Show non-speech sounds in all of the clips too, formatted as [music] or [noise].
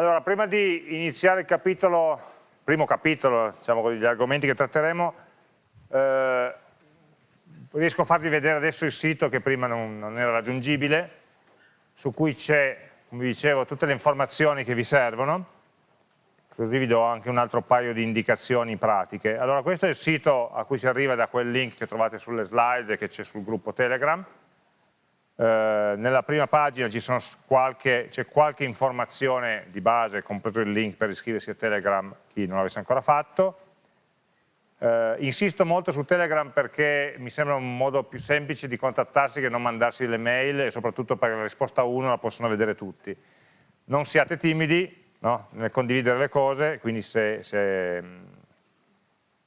Allora, prima di iniziare il capitolo, primo capitolo, diciamo così, gli argomenti che tratteremo, eh, riesco a farvi vedere adesso il sito che prima non, non era raggiungibile, su cui c'è, come vi dicevo, tutte le informazioni che vi servono, così vi do anche un altro paio di indicazioni pratiche. Allora, questo è il sito a cui si arriva da quel link che trovate sulle slide che c'è sul gruppo Telegram, eh, nella prima pagina c'è qualche, qualche, informazione di base, compreso il link per iscriversi a Telegram, chi non l'avesse ancora fatto. Eh, insisto molto su Telegram perché mi sembra un modo più semplice di contattarsi che non mandarsi le mail e soprattutto perché la risposta 1 la possono vedere tutti. Non siate timidi no? nel condividere le cose, quindi se, se,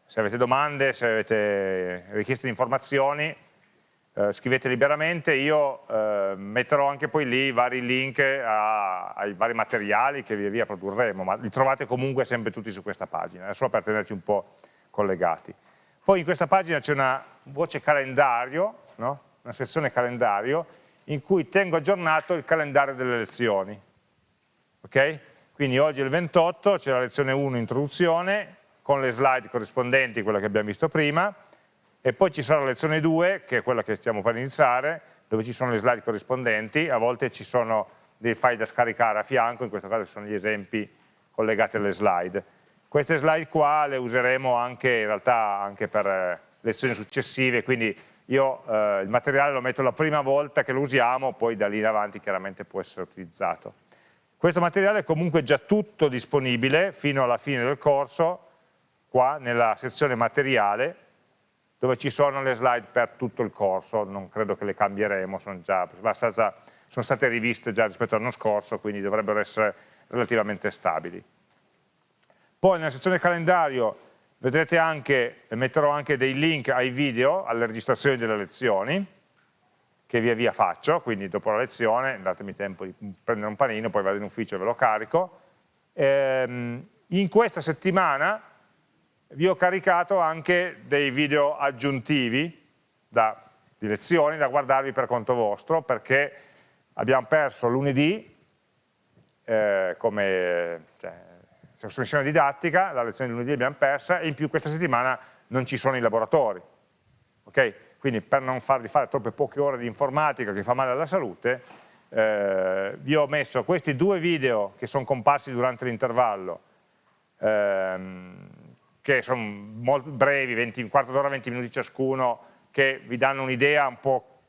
se avete domande, se avete richieste di informazioni, eh, scrivete liberamente, io eh, metterò anche poi lì i vari link a, ai vari materiali che via via produrremo, ma li trovate comunque sempre tutti su questa pagina, è solo per tenerci un po' collegati. Poi in questa pagina c'è una voce calendario, no? una sezione calendario, in cui tengo aggiornato il calendario delle lezioni. Okay? Quindi oggi è il 28, c'è la lezione 1 introduzione, con le slide corrispondenti, quella che abbiamo visto prima, e poi ci sarà la lezione 2, che è quella che stiamo per iniziare, dove ci sono le slide corrispondenti, a volte ci sono dei file da scaricare a fianco, in questo caso ci sono gli esempi collegati alle slide. Queste slide qua le useremo anche in realtà anche per eh, lezioni successive, quindi io eh, il materiale lo metto la prima volta che lo usiamo, poi da lì in avanti chiaramente può essere utilizzato. Questo materiale è comunque già tutto disponibile fino alla fine del corso, qua nella sezione materiale, dove ci sono le slide per tutto il corso, non credo che le cambieremo, sono, già, sono state riviste già rispetto all'anno scorso, quindi dovrebbero essere relativamente stabili. Poi nella sezione calendario vedrete anche, metterò anche dei link ai video, alle registrazioni delle lezioni, che via via faccio, quindi dopo la lezione, datemi tempo di prendere un panino, poi vado in ufficio e ve lo carico. Ehm, in questa settimana vi ho caricato anche dei video aggiuntivi da, di lezioni da guardarvi per conto vostro perché abbiamo perso lunedì eh, come cioè, sospensione didattica, la lezione di lunedì l'abbiamo persa e in più questa settimana non ci sono i laboratori. Okay? Quindi per non farvi fare troppe poche ore di informatica che fa male alla salute, eh, vi ho messo questi due video che sono comparsi durante l'intervallo ehm, che sono molto brevi, 20, un quarto d'ora, 20 minuti ciascuno, che vi danno un'idea un po'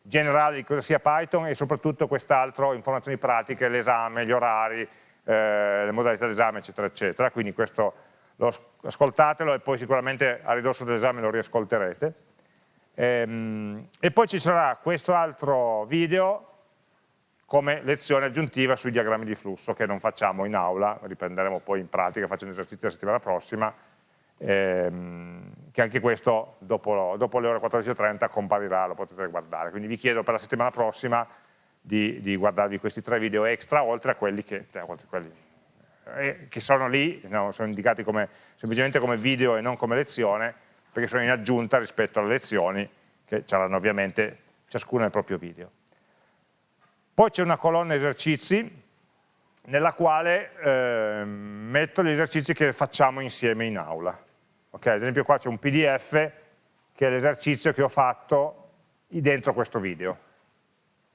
generale di cosa sia Python e soprattutto quest'altro, informazioni pratiche, l'esame, gli orari, eh, le modalità d'esame, eccetera, eccetera. Quindi questo lo, ascoltatelo e poi sicuramente a ridosso dell'esame lo riascolterete. Ehm, e poi ci sarà questo altro video come lezione aggiuntiva sui diagrammi di flusso che non facciamo in aula, riprenderemo poi in pratica facendo esercizi la settimana prossima, ehm, che anche questo dopo, dopo le ore 14.30 comparirà, lo potete guardare. Quindi vi chiedo per la settimana prossima di, di guardarvi questi tre video extra, oltre a quelli che, cioè, quelli, eh, che sono lì, no, sono indicati come, semplicemente come video e non come lezione, perché sono in aggiunta rispetto alle lezioni, che saranno ovviamente ciascuna nel proprio video. Poi c'è una colonna esercizi, nella quale eh, metto gli esercizi che facciamo insieme in aula. Okay, ad esempio qua c'è un pdf che è l'esercizio che ho fatto dentro questo video.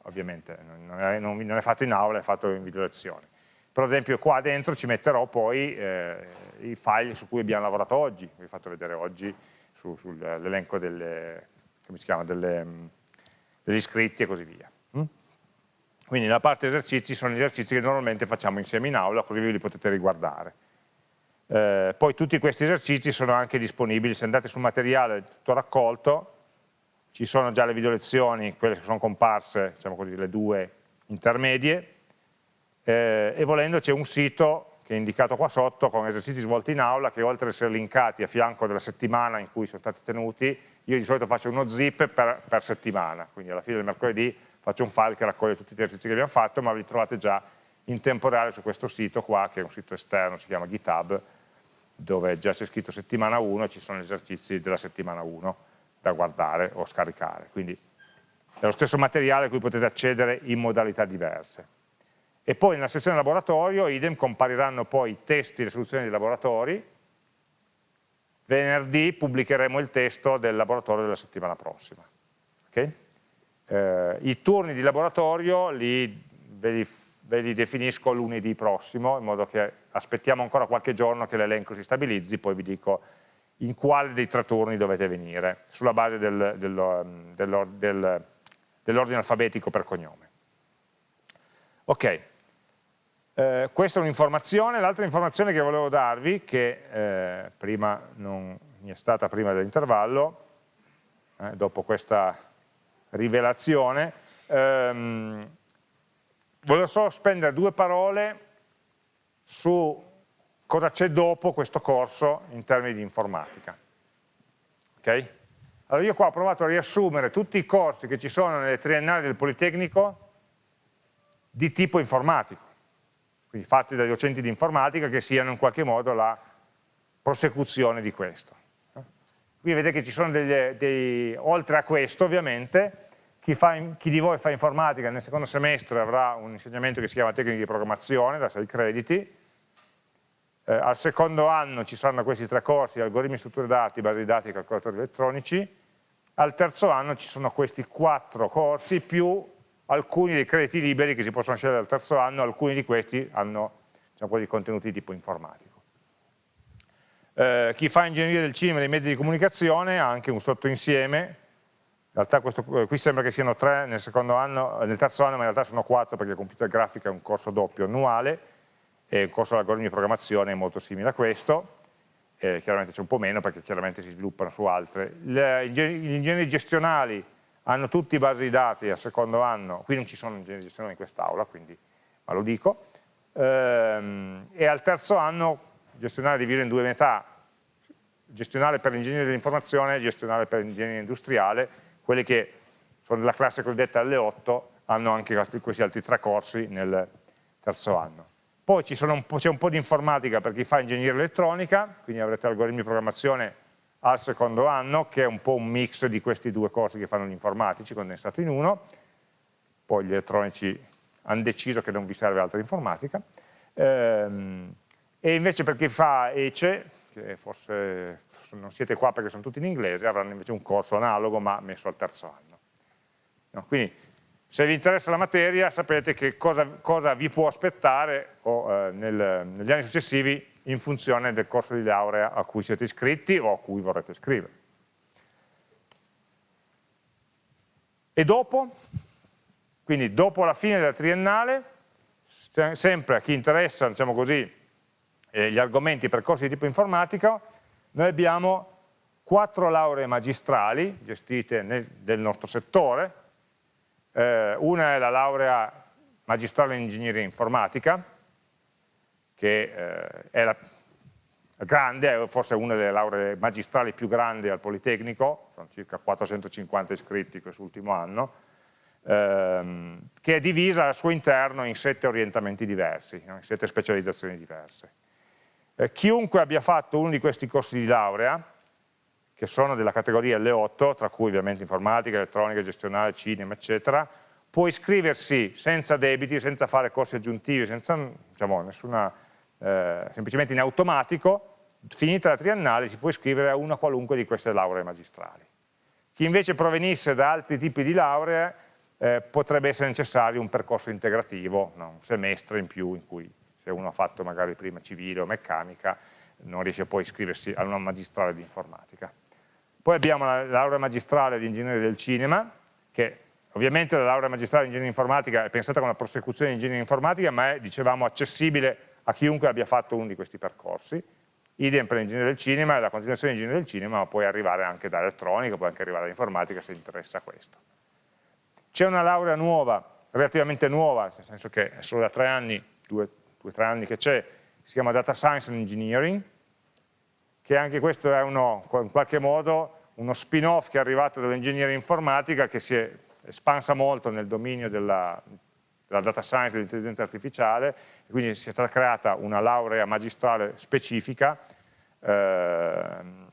Ovviamente non è, non è, fatto in aula, è fatto in video lezione. Però ad esempio qua dentro ci metterò poi eh, i file su cui abbiamo lavorato oggi, vi ho fatto vedere oggi su, sull'elenco delle, delle, degli iscritti e così via. Mm? Quindi nella parte esercizi sono gli esercizi che normalmente facciamo insieme in aula, così vi li potete riguardare. Eh, poi tutti questi esercizi sono anche disponibili, se andate sul materiale tutto raccolto, ci sono già le video lezioni, quelle che sono comparse, diciamo così, le due intermedie, eh, e volendo c'è un sito che è indicato qua sotto con esercizi svolti in aula che oltre ad essere linkati a fianco della settimana in cui sono stati tenuti, io di solito faccio uno zip per, per settimana, quindi alla fine del mercoledì faccio un file che raccoglie tutti gli esercizi che abbiamo fatto, ma li trovate già in tempo reale su questo sito qua, che è un sito esterno, si chiama GitHub, dove già c'è scritto settimana 1 e ci sono gli esercizi della settimana 1 da guardare o scaricare. Quindi è lo stesso materiale a cui potete accedere in modalità diverse. e poi nella sezione laboratorio, idem, compariranno poi i testi e le soluzioni dei laboratori, venerdì pubblicheremo il testo del laboratorio della settimana prossima. Okay? Eh, I turni di laboratorio li, ve, li, ve li definisco lunedì prossimo, in modo che aspettiamo ancora qualche giorno che l'elenco si stabilizzi, poi vi dico in quale dei tre turni dovete venire, sulla base del, del, del, dell'ordine alfabetico per cognome. Ok, eh, questa è un'informazione, l'altra informazione che volevo darvi, che eh, prima non mi è stata prima dell'intervallo, eh, dopo questa rivelazione, ehm, volevo solo spendere due parole su cosa c'è dopo questo corso in termini di informatica. Okay? Allora io qua ho provato a riassumere tutti i corsi che ci sono nelle triennali del Politecnico di tipo informatico, quindi fatti dai docenti di informatica che siano in qualche modo la prosecuzione di questo. Qui vedete che ci sono degli, dei, oltre a questo ovviamente, chi, fa, chi, di voi fa informatica nel secondo semestre avrà un insegnamento che si chiama tecniche di programmazione da 6 crediti, eh, al secondo anno ci saranno questi tre corsi, algoritmi, strutture dati, basi di dati e calcolatori elettronici, al terzo anno ci sono questi quattro corsi più alcuni dei crediti liberi che si possono scegliere al terzo anno, alcuni di questi hanno diciamo così, contenuti di tipo informatico. Eh, chi fa ingegneria del cinema e dei mezzi di comunicazione ha anche un sottoinsieme, in realtà questo, eh, qui sembra che siano tre nel, anno, nel terzo anno, ma in realtà sono quattro perché computer grafica è un corso doppio annuale, e il corso di algoritmi di programmazione è molto simile a questo, eh, chiaramente c'è un po' meno perché chiaramente si sviluppano su altre. Le, gli ingegneri gestionali hanno tutti basi di dati al secondo anno, qui non ci sono ingegneri gestionali in quest'aula, ma lo dico, ehm, e al terzo anno gestionale diviso in due metà, gestionale per l'ingegnere dell'informazione e gestionale per l'ingegnere industriale, quelli che sono della classe cosiddetta L8 hanno anche questi altri tre corsi nel terzo anno. Poi c'è un, un, po' di informatica per chi fa ingegneria elettronica, quindi avrete algoritmi di programmazione al secondo anno, che è un po' un mix di questi due corsi che fanno gli informatici, condensato in uno, poi gli elettronici hanno deciso che non vi serve altra informatica, ehm, e invece per chi fa ECE, che forse non siete qua perché sono tutti in inglese, avranno invece un corso analogo ma messo al terzo anno. No, quindi se vi interessa la materia sapete che cosa, cosa vi può aspettare o, eh, nel, negli anni successivi in funzione del corso di laurea a cui siete iscritti o a cui vorrete iscrivere. E dopo? Quindi dopo la fine della triennale, sempre a chi interessa, diciamo così, eh, gli argomenti e percorsi di tipo informatica, noi abbiamo quattro lauree magistrali gestite nel, del nostro settore, eh, una è la laurea magistrale in ingegneria informatica, che eh, è la grande, è forse una delle lauree magistrali più grandi al Politecnico, sono circa 450 iscritti quest'ultimo anno, ehm, che è divisa al suo interno in sette orientamenti diversi, in sette specializzazioni diverse. Eh, chiunque abbia fatto uno di questi corsi di laurea, che sono della categoria L8, tra cui ovviamente informatica, elettronica, gestionale, cinema, eccetera, può iscriversi senza debiti, senza fare corsi aggiuntivi, senza diciamo, nessuna, eh, semplicemente in automatico, finita la triennale si può iscrivere a una qualunque di queste lauree magistrali. Chi invece provenisse da altri tipi di lauree eh, potrebbe essere necessario un percorso integrativo, no? un semestre in più in cui se uno ha fatto magari prima civile o meccanica non riesce poi a iscriversi a una magistrale di informatica. Poi abbiamo la laurea magistrale di ingegneria del cinema, che ovviamente la laurea magistrale di ingegneria informatica è pensata come una prosecuzione di ingegneria informatica, ma è, dicevamo, accessibile a chiunque abbia fatto uno di questi percorsi. Idem per l'ingegneria del cinema, e la continuazione di ingegneria del cinema, ma puoi arrivare anche da elettronica, puoi anche arrivare da informatica se interessa questo. C'è una laurea nuova, relativamente nuova, nel senso che è solo da tre anni, due o tre anni che c'è, si chiama Data Science and Engineering, che anche questo è uno, in qualche modo uno spin-off che è arrivato dall'ingegneria informatica che si è espansa molto nel dominio della, della data science dell'intelligenza artificiale quindi si è stata creata una laurea magistrale specifica eh,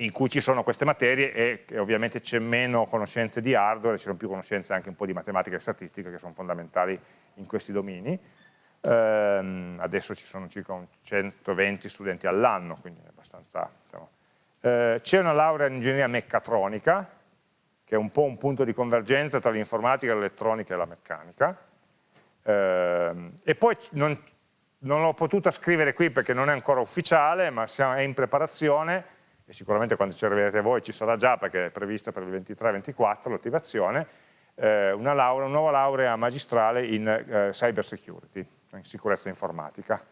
in cui ci sono queste materie e, e ovviamente c'è meno conoscenze di hardware, ci sono più conoscenze anche un po' di matematica e statistica che sono fondamentali in questi domini. Ehm, adesso ci sono circa 120 studenti all'anno, quindi è abbastanza... Diciamo. Eh, c'è una laurea in ingegneria meccatronica, che è un po' un punto di convergenza tra l'informatica, l'elettronica e la meccanica, eh, e poi non, non l'ho potuta scrivere qui perché non è ancora ufficiale, ma è in preparazione, e sicuramente quando ci arriverete voi ci sarà già perché è prevista per il 23-24 l'attivazione, eh, una, una nuova laurea magistrale in eh, cyber security, in sicurezza informatica,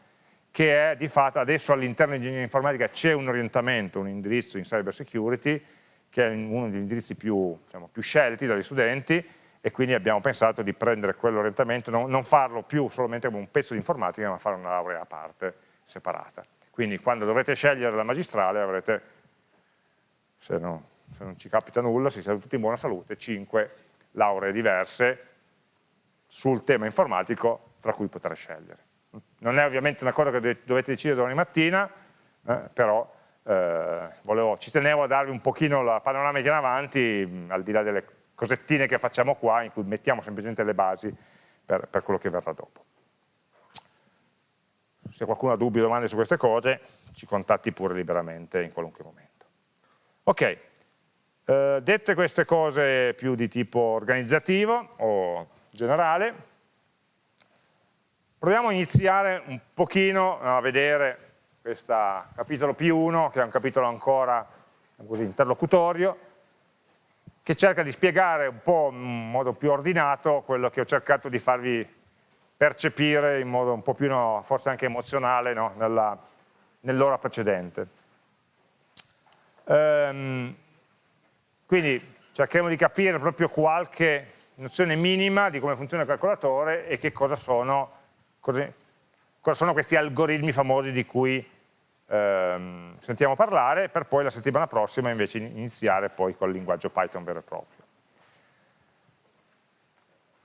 che è di fatto adesso all'interno di ingegneria informatica c'è un orientamento, un indirizzo in cyber security, che è uno degli indirizzi più, diciamo, più scelti dagli studenti, e quindi abbiamo pensato di prendere quell'orientamento, non, non farlo più solamente come un pezzo di informatica, ma fare una laurea a parte, separata. Quindi quando dovrete scegliere la magistrale avrete, se, no, se non ci capita nulla, se siete tutti in buona salute, 5 lauree diverse sul tema informatico tra cui poter scegliere. Non è ovviamente una cosa che dovete decidere domani mattina, eh, però eh, volevo, ci tenevo a darvi un pochino la panoramica in avanti, al di là delle cosettine che facciamo qua, in cui mettiamo semplicemente le basi per, per quello che verrà dopo. Se qualcuno ha dubbi o domande su queste cose, ci contatti pure liberamente in qualunque momento. Ok, eh, dette queste cose più di tipo organizzativo o generale, Proviamo a iniziare un pochino a vedere questo capitolo P1, che è un capitolo ancora così, interlocutorio, che cerca di spiegare un po' in modo più ordinato quello che ho cercato di farvi percepire in modo un po' più, no, forse anche emozionale, no, nell'ora nell precedente. Ehm, quindi cercheremo di capire proprio qualche nozione minima di come funziona il calcolatore e che cosa sono Cosa sono questi algoritmi famosi di cui ehm, sentiamo parlare per poi la settimana prossima invece iniziare poi col linguaggio Python vero e proprio.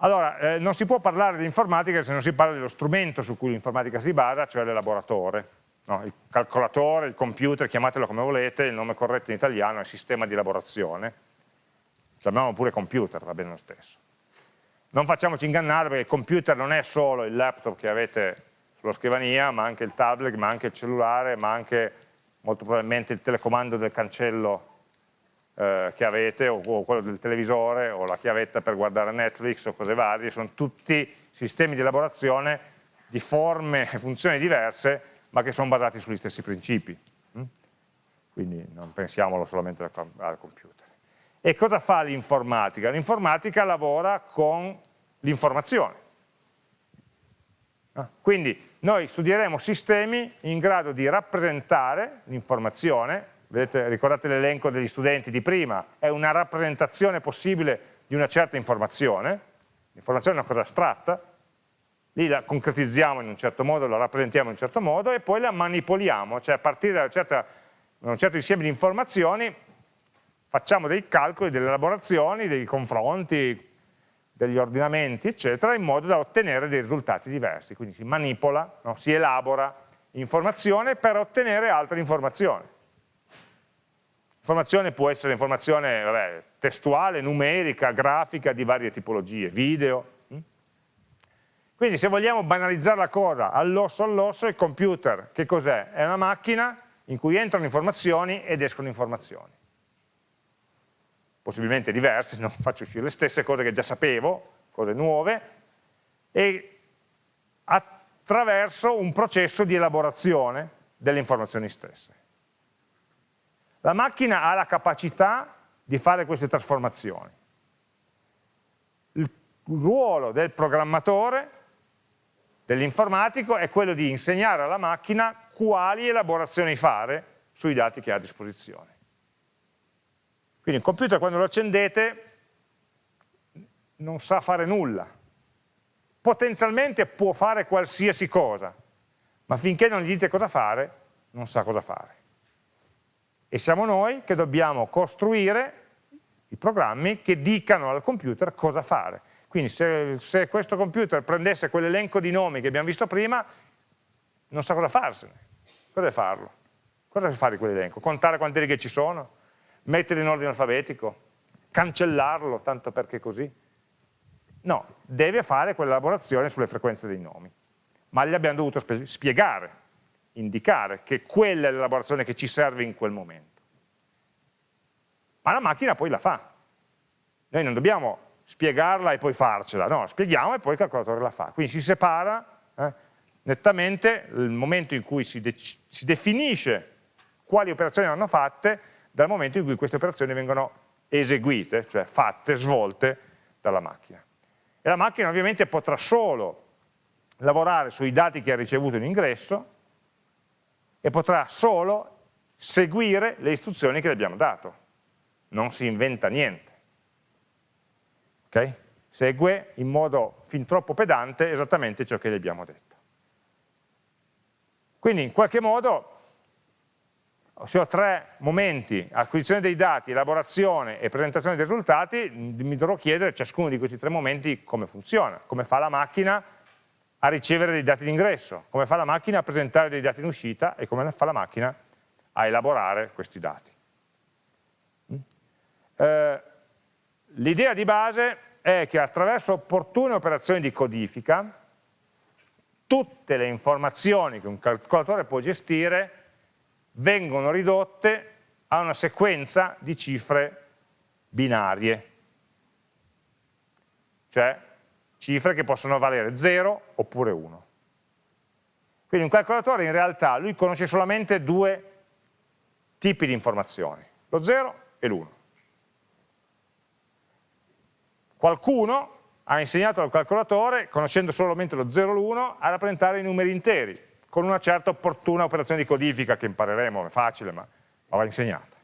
Allora, eh, non si può parlare di informatica se non si parla dello strumento su cui l'informatica si basa, cioè l'elaboratore. No? Il calcolatore, il computer, chiamatelo come volete, il nome corretto in italiano è sistema di elaborazione. Chiamiamolo pure computer, va bene lo stesso. Non facciamoci ingannare perché il computer non è solo il laptop che avete sulla scrivania, ma anche il tablet, ma anche il cellulare, ma anche molto probabilmente il telecomando del cancello eh, che avete, o, o, quello del televisore, o la chiavetta per guardare Netflix o cose varie, sono tutti sistemi di elaborazione di forme e funzioni diverse, ma che sono basati sugli stessi principi. Mm? Quindi non pensiamolo solamente al computer. E cosa fa l'informatica? L'informatica lavora con l'informazione. Ah, quindi noi studieremo sistemi in grado di rappresentare l'informazione, ricordate l'elenco degli studenti di prima, è una rappresentazione possibile di una certa informazione, l'informazione è una cosa astratta, lì la concretizziamo in un certo modo, la rappresentiamo in un certo modo e poi la manipoliamo, cioè a partire da, certa, da un certo insieme di informazioni facciamo dei calcoli, delle elaborazioni, dei confronti, degli ordinamenti, eccetera, in modo da ottenere dei risultati diversi. Quindi si manipola, no? si elabora informazione per ottenere altre informazioni. Informazione può essere informazione vabbè, testuale, numerica, grafica, di varie tipologie, video. Hm? Quindi se vogliamo banalizzare la cosa all'osso all'osso, il computer che cos'è? È una macchina in cui entrano informazioni ed escono informazioni possibilmente diverse, [laughs] non faccio uscire le stesse cose che già sapevo, cose nuove, e attraverso un processo di elaborazione delle informazioni stesse. La macchina ha la capacità di fare queste trasformazioni. Il ruolo del programmatore, dell'informatico, è quello di insegnare alla macchina quali elaborazioni fare sui dati che ha a disposizione. Quindi il computer quando lo accendete non sa fare nulla. Potenzialmente può fare qualsiasi cosa, ma finché non gli dite cosa fare, non sa cosa fare. E siamo noi che dobbiamo costruire i programmi che dicano al computer cosa fare. Quindi se, se questo computer prendesse quell'elenco di nomi che abbiamo visto prima, non sa cosa farsene. Cosa deve farlo? Cosa si fa di quell'elenco? Contare quante righe ci sono? Metterli in ordine alfabetico? Cancellarlo, tanto perché così? No, deve fare quell'elaborazione sulle frequenze dei nomi. Ma gli abbiamo dovuto spiegare, indicare che quella è l'elaborazione che ci serve in quel momento. Ma la macchina poi la fa. Noi non dobbiamo spiegarla e poi farcela, no, spieghiamo e poi il calcolatore la fa. Quindi si separa eh, nettamente il momento in cui si, de si definisce quali operazioni vanno fatte dal momento in cui queste operazioni vengono eseguite, cioè fatte, svolte dalla macchina. E la macchina ovviamente potrà solo lavorare sui dati che ha ricevuto in ingresso e potrà solo seguire le istruzioni che le abbiamo dato. Non si inventa niente. Okay? Segue in modo fin troppo pedante esattamente ciò che gli abbiamo detto. Quindi in qualche modo se ho tre momenti, acquisizione dei dati, elaborazione e presentazione dei risultati, mi dovrò chiedere ciascuno di questi tre momenti come funziona, come fa la macchina a ricevere dei dati d'ingresso, come fa la macchina a presentare dei dati in uscita e come fa la macchina a elaborare questi dati. Eh, L'idea di base è che attraverso opportune operazioni di codifica tutte le informazioni che un calcolatore può gestire vengono ridotte a una sequenza di cifre binarie, cioè cifre che possono valere 0 oppure 1. Quindi un calcolatore in realtà lui conosce solamente due tipi di informazioni, lo 0 e l'1. Qualcuno ha insegnato al calcolatore, conoscendo solamente lo 0 e l'1, a rappresentare i numeri interi, con una certa opportuna operazione di codifica che impareremo, è facile ma, va insegnata.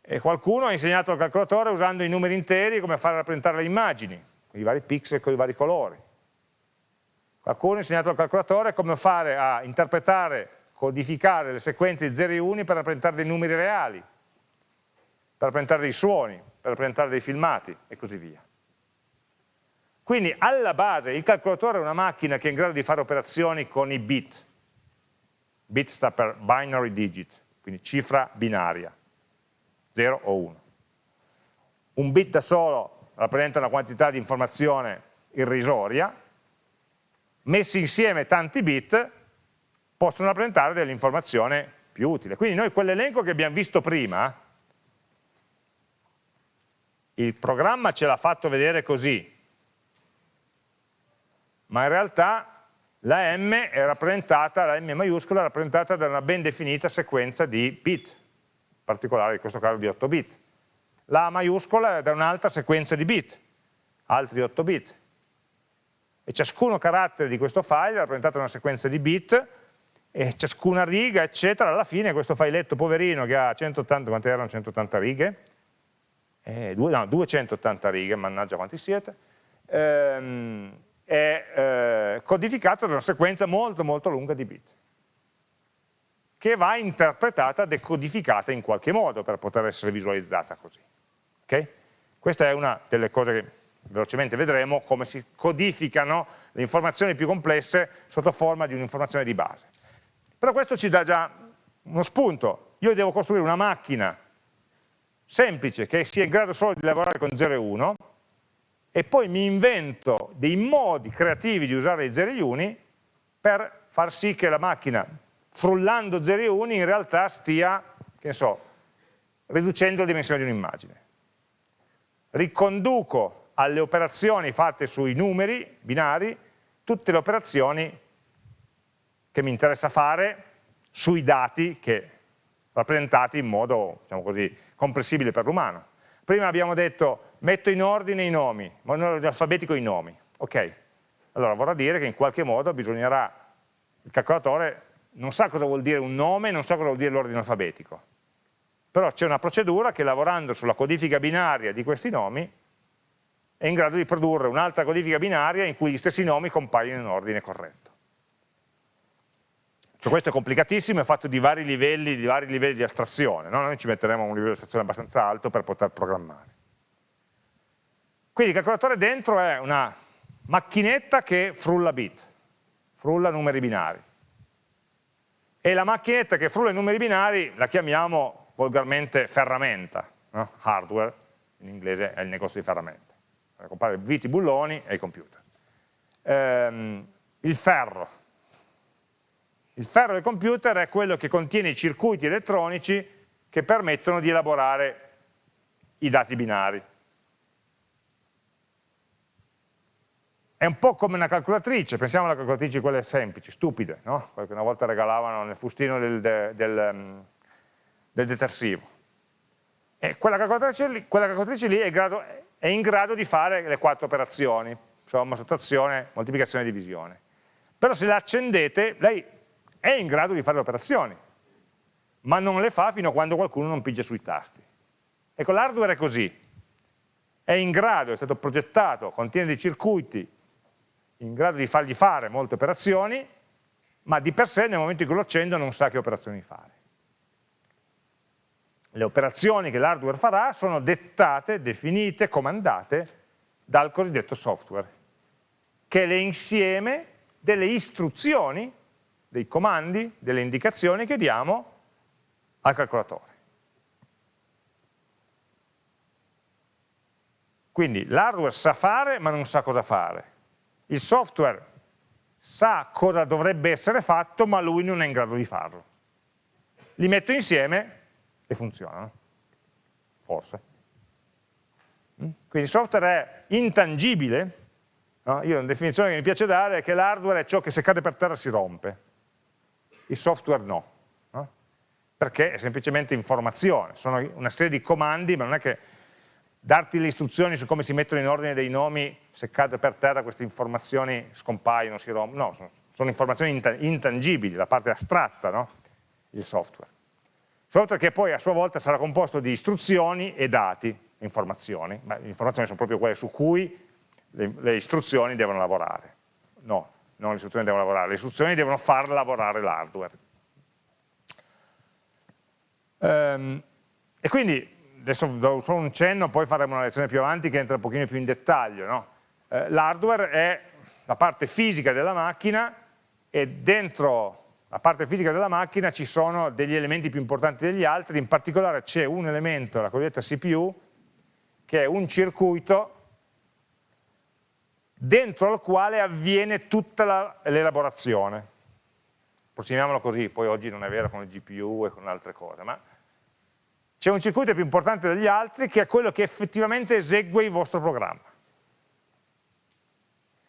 E qualcuno ha insegnato al calcolatore usando i numeri interi come fare rappresentare le immagini, con i vari pixel, con i vari colori. Qualcuno ha insegnato al calcolatore come fare a interpretare, codificare le sequenze di 0 e 1 per rappresentare dei numeri reali, per rappresentare dei suoni, per rappresentare dei filmati e così via. Quindi alla base il calcolatore è una macchina che è in grado di fare operazioni con i bit. Bit sta per binary digit, quindi cifra binaria, 0 o 1. Un bit da solo rappresenta una quantità di informazione irrisoria, messi insieme tanti bit possono rappresentare dell'informazione più utile. Quindi noi quell'elenco che abbiamo visto prima, il programma ce l'ha fatto vedere così, ma in realtà la M è rappresentata, la M maiuscola è rappresentata da una ben definita sequenza di bit, in particolare in questo caso di 8 bit. La maiuscola è da un'altra sequenza di bit, altri 8 bit. E ciascuno carattere di questo file è rappresentato da una sequenza di bit e ciascuna riga, eccetera, alla fine questo filetto poverino che ha 180, quante erano 180 righe? Eh, due, no, 280 righe, mannaggia quanti siete, ehm, è eh, codificato da una sequenza molto molto lunga di bit che va interpretata, decodificata in qualche modo per poter essere visualizzata così. Okay? Questa è una delle cose che velocemente vedremo, come si codificano le informazioni più complesse sotto forma di un'informazione di base. Però questo ci dà già uno spunto. Io devo costruire una macchina semplice che sia in grado solo di lavorare con 0 e 1 e poi mi invento dei modi creativi di usare i 0 e gli uni per far sì che la macchina, frullando 0 e uni, in realtà stia, che ne so, riducendo la dimensione di un'immagine. Riconduco alle operazioni fatte sui numeri binari tutte le operazioni che mi interessa fare sui dati che rappresentati in modo, diciamo così, comprensibile per l'umano. Prima abbiamo detto metto in ordine i nomi, in ordine alfabetico i nomi. Ok, allora vorrà dire che in qualche modo bisognerà, il calcolatore non sa cosa vuol dire un nome, non sa cosa vuol dire l'ordine alfabetico. Però c'è una procedura che lavorando sulla codifica binaria di questi nomi è in grado di produrre un'altra codifica binaria in cui gli stessi nomi compaiono in ordine corretto. Cioè, questo è complicatissimo, è fatto di vari livelli di, vari livelli di astrazione, no? noi ci metteremo un livello di astrazione abbastanza alto per poter programmare. Quindi il calcolatore dentro è una macchinetta che frulla bit, frulla numeri binari. e la macchinetta che frulla i numeri binari la chiamiamo volgarmente ferramenta, no? hardware, in inglese è il negozio di ferramenta, comprare viti bulloni e i computer. Ehm, il ferro. Il ferro del computer è quello che contiene i circuiti elettronici che permettono di elaborare i dati binari. È un po' come una calcolatrice, pensiamo alle calcolatrici quelle semplici, stupide, no? quelle che una volta regalavano nel fustino del, del, del, mm, del detersivo. E quella calcolatrice lì, quella calcolatrice lì è, grado, è, in grado di fare le quattro operazioni, somma, sottrazione, moltiplicazione e divisione. Però se la accendete, lei è in grado di fare le operazioni, ma non le fa fino a quando qualcuno non pigia sui tasti. Ecco, l'hardware è così, è in grado, è stato progettato, contiene dei circuiti in grado di fargli fare molte operazioni, ma di per sé nel momento in cui lo accendo non sa che operazioni fare. Le operazioni che l'hardware farà sono dettate, definite, comandate dal cosiddetto software, che è l'insieme delle istruzioni, dei comandi, delle indicazioni che diamo al calcolatore. Quindi l'hardware sa fare ma non sa cosa fare il software sa cosa dovrebbe essere fatto, ma lui non è in grado di farlo. Li metto insieme e funzionano, forse. Mm? Quindi il software è intangibile, no? io una definizione che mi piace dare è che l'hardware è ciò che se cade per terra si rompe, il software no, no? perché è semplicemente informazione, sono una serie di comandi, ma non è che darti le istruzioni su come si mettono in ordine dei nomi, se cade per terra queste informazioni scompaiono, si rompono, no, sono, sono informazioni intangibili, la parte astratta, no? il software. Software che poi a sua volta sarà composto di istruzioni e dati, informazioni, ma le informazioni sono proprio quelle su cui le, le istruzioni devono lavorare. No, non le istruzioni devono lavorare, le istruzioni devono far lavorare l'hardware. Um, e quindi adesso do solo un cenno, poi faremo una lezione più avanti che entra un pochino più in dettaglio. No? Eh, L'hardware è la parte fisica della macchina e dentro la parte fisica della macchina ci sono degli elementi più importanti degli altri, in particolare c'è un elemento, la cosiddetta CPU, che è un circuito dentro al quale avviene tutta l'elaborazione. Approssimiamolo così, poi oggi non è vero con le GPU e con altre cose, ma c'è un circuito più importante degli altri che è quello che effettivamente esegue il vostro programma.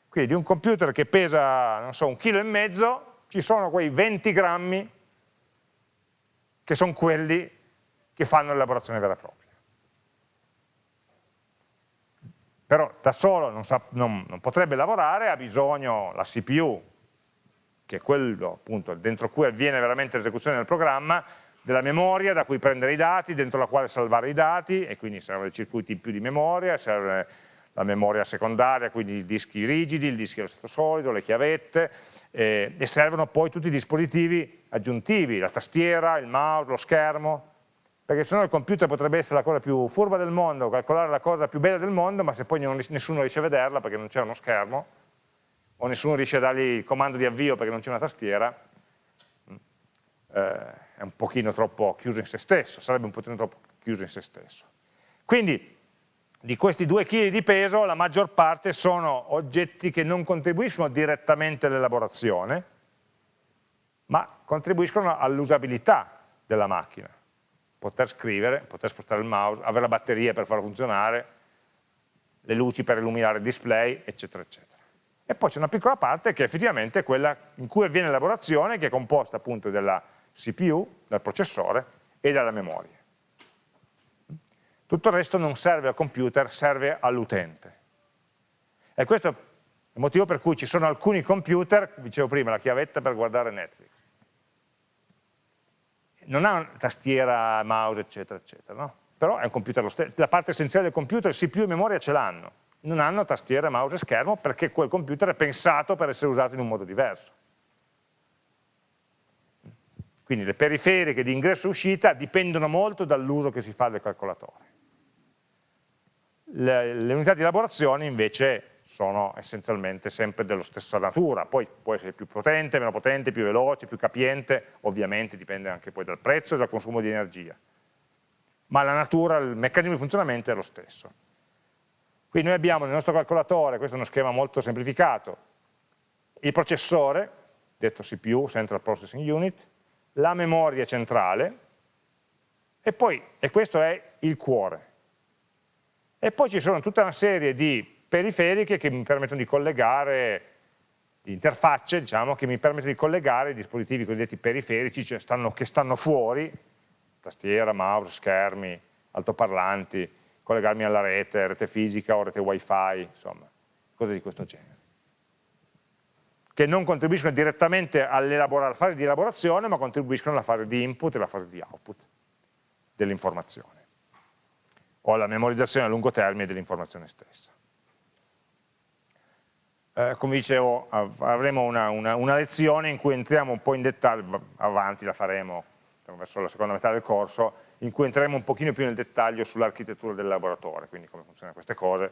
Quindi di un computer che pesa, non so, un chilo e mezzo, ci sono quei 20 grammi che sono quelli che fanno l'elaborazione vera e propria. Però da solo non, sa, non, non potrebbe lavorare, ha bisogno la CPU, che è quello appunto dentro cui avviene veramente l'esecuzione del programma, della memoria da cui prendere i dati, dentro la quale salvare i dati e quindi servono dei circuiti in più di memoria, serve la memoria secondaria, quindi i dischi rigidi, il disco allo stato solido, le chiavette eh, e servono poi tutti i dispositivi aggiuntivi, la tastiera, il mouse, lo schermo, perché se no il computer potrebbe essere la cosa più furba del mondo, calcolare la cosa più bella del mondo, ma se poi non, nessuno riesce a vederla perché non c'è uno schermo, o nessuno riesce a dargli il comando di avvio perché non c'è una tastiera, eh, è un pochino troppo chiuso in se stesso, sarebbe un pochino troppo chiuso in se stesso. Quindi di questi due kg di peso la maggior parte sono oggetti che non contribuiscono direttamente all'elaborazione, ma contribuiscono all'usabilità della macchina. Poter scrivere, poter spostare il mouse, avere la batteria per farlo funzionare, le luci per illuminare il display, eccetera, eccetera. E poi c'è una piccola parte che effettivamente è quella in cui avviene l'elaborazione, che è composta appunto della CPU, dal processore e dalla memoria. Tutto il resto non serve al computer, serve all'utente. E questo è il motivo per cui ci sono alcuni computer, dicevo prima, la chiavetta per guardare Netflix. Non ha tastiera, mouse, eccetera, eccetera, no? Però è un computer lo stesso. La parte essenziale del computer, CPU e memoria ce l'hanno. Non hanno tastiera, mouse e schermo perché quel computer è pensato per essere usato in un modo diverso. Quindi le periferiche di ingresso e uscita dipendono molto dall'uso che si fa del calcolatore. Le, le unità di elaborazione invece sono essenzialmente sempre della stessa natura, poi può essere più potente, meno potente, più veloce, più capiente, ovviamente dipende anche poi dal prezzo e dal consumo di energia, ma la natura, il meccanismo di funzionamento è lo stesso. Quindi noi abbiamo nel nostro calcolatore, questo è uno schema molto semplificato, il processore, detto CPU, Central Processing Unit, la memoria centrale, e, poi, e questo è il cuore. E poi ci sono tutta una serie di periferiche che mi permettono di collegare, interfacce, diciamo, che mi permettono di collegare i dispositivi cosiddetti periferici, cioè stanno, che stanno fuori, tastiera, mouse, schermi, altoparlanti, collegarmi alla rete, rete fisica o rete wifi, insomma, cose di questo genere che non contribuiscono direttamente alla fase di elaborazione, ma contribuiscono alla fase di input e alla fase di output dell'informazione, o alla memorizzazione a lungo termine dell'informazione stessa. Eh, come dicevo, avremo una, una, una, lezione in cui entriamo un po' in dettaglio, avanti la faremo verso la seconda metà del corso, in cui entreremo un pochino più nel dettaglio sull'architettura del laboratorio, quindi come funzionano queste cose,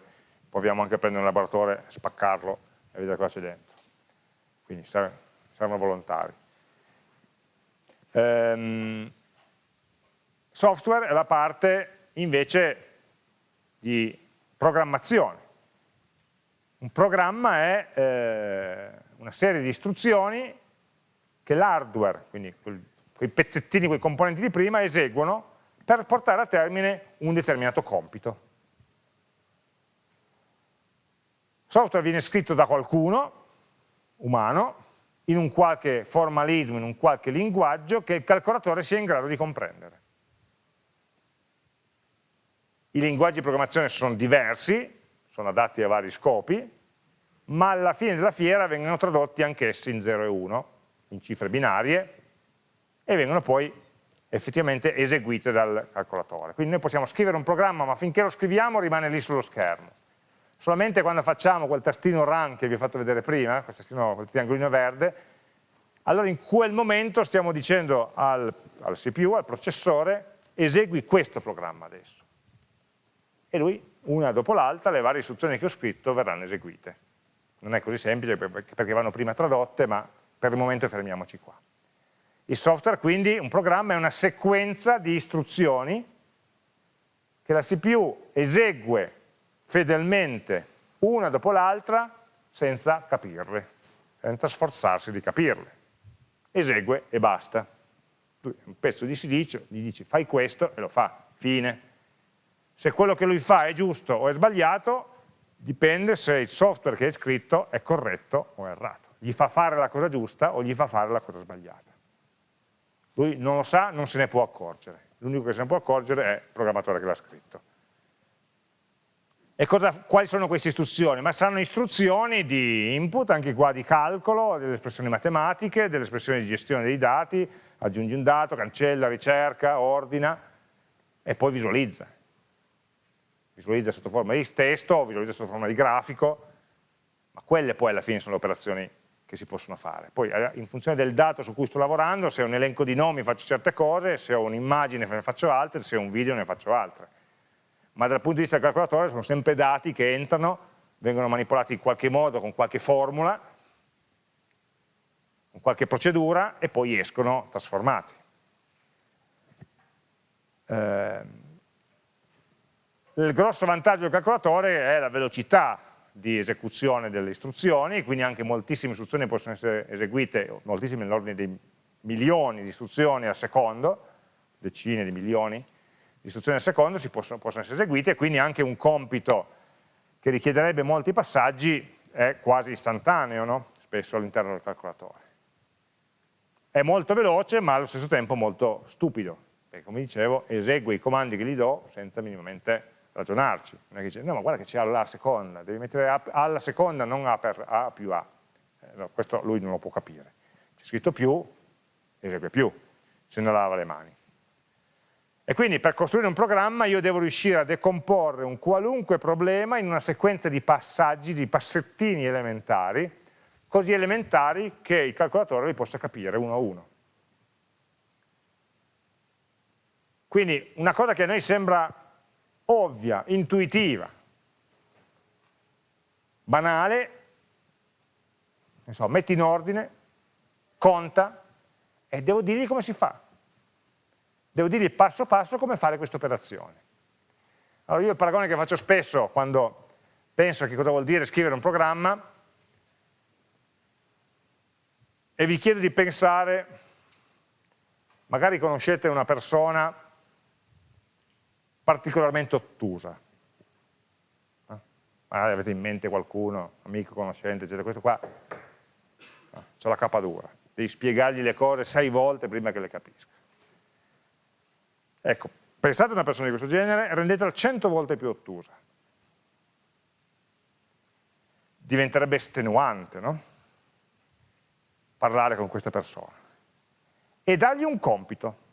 proviamo anche a prendere un laboratorio, spaccarlo e vedere cosa c'è dentro quindi servono volontari. Ehm, software è la parte invece di programmazione. Un programma è eh, una serie di istruzioni che l'hardware, quindi quei pezzettini, quei componenti di prima, eseguono per portare a termine un determinato compito. Software viene scritto da qualcuno, umano in un qualche formalismo, in un qualche linguaggio che il calcolatore sia in grado di comprendere. I linguaggi di programmazione sono diversi, sono adatti a vari scopi, ma alla fine della fiera vengono tradotti anch'essi in 0 e 1, in cifre binarie, e vengono poi effettivamente eseguite dal calcolatore. Quindi noi possiamo scrivere un programma, ma finché lo scriviamo rimane lì sullo schermo solamente quando facciamo quel tastino run che vi ho fatto vedere prima, quel, tastino, quel triangolino verde, allora in quel momento stiamo dicendo al, al CPU, al processore, esegui questo programma adesso. E lui, una dopo l'altra, le varie istruzioni che ho scritto verranno eseguite. Non è così semplice perché vanno prima tradotte, ma per il momento fermiamoci qua. Il software quindi, un programma, è una sequenza di istruzioni che la CPU esegue fedelmente una dopo l'altra senza capirle, senza sforzarsi di capirle. Esegue e basta. Un pezzo di silicio gli dici fai questo e lo fa, fine. Se quello che lui fa è giusto o è sbagliato, dipende se il software che è scritto è corretto o errato. Gli fa fare la cosa giusta o gli fa fare la cosa sbagliata. Lui non lo sa, non se ne può accorgere. L'unico che se ne può accorgere è il programmatore che l'ha scritto. E cosa, quali sono queste istruzioni? Ma saranno istruzioni di input, anche qua di calcolo, delle espressioni matematiche, delle espressioni di gestione dei dati, aggiungi un dato, cancella, ricerca, ordina e poi visualizza. Visualizza sotto forma di testo, visualizza sotto forma di grafico, ma quelle poi alla fine sono le operazioni che si possono fare. Poi eh, in funzione del dato su cui sto lavorando, se ho un elenco di nomi faccio certe cose, se ho un'immagine ne faccio altre, se ho un video ne faccio altre ma dal punto di vista del calcolatore sono sempre dati che entrano, vengono manipolati in qualche modo con qualche formula, con qualche procedura e poi escono trasformati. Eh, il grosso vantaggio del calcolatore è la velocità di esecuzione delle istruzioni, quindi anche moltissime istruzioni possono essere eseguite, moltissime nell'ordine dei milioni di istruzioni al secondo, decine di milioni, istruzioni al secondo si possono, possono essere eseguite quindi anche un compito che richiederebbe molti passaggi è quasi istantaneo, no? spesso all'interno del calcolatore. È molto veloce ma allo stesso tempo molto stupido, perché come dicevo esegue i comandi che gli do senza minimamente ragionarci. Non è che dice, no ma guarda che c'è alla seconda, devi mettere alla seconda, non A per A più A. Eh, no, questo lui non lo può capire. C'è scritto più, esegue più, se non lava le mani. E quindi per costruire un programma io devo riuscire a decomporre un qualunque problema in una sequenza di passaggi, di passettini elementari, così elementari che il calcolatore li possa capire uno a uno. Quindi una cosa che a noi sembra ovvia, intuitiva, banale, so, metti in ordine, conta, e devo dirgli come si fa. Devo dirgli passo passo come fare questa operazione. Allora io il paragone che faccio spesso quando penso a che cosa vuol dire scrivere un programma e vi chiedo di pensare, magari conoscete una persona particolarmente ottusa, eh? magari avete in mente qualcuno, amico, conoscente, eccetera, questo qua no, c'è la capa dura, devi spiegargli le cose sei volte prima che le capisca. Ecco, pensate a una persona di questo genere, rendetela cento volte più ottusa. Diventerebbe estenuante, no? parlare con questa persona e dargli un compito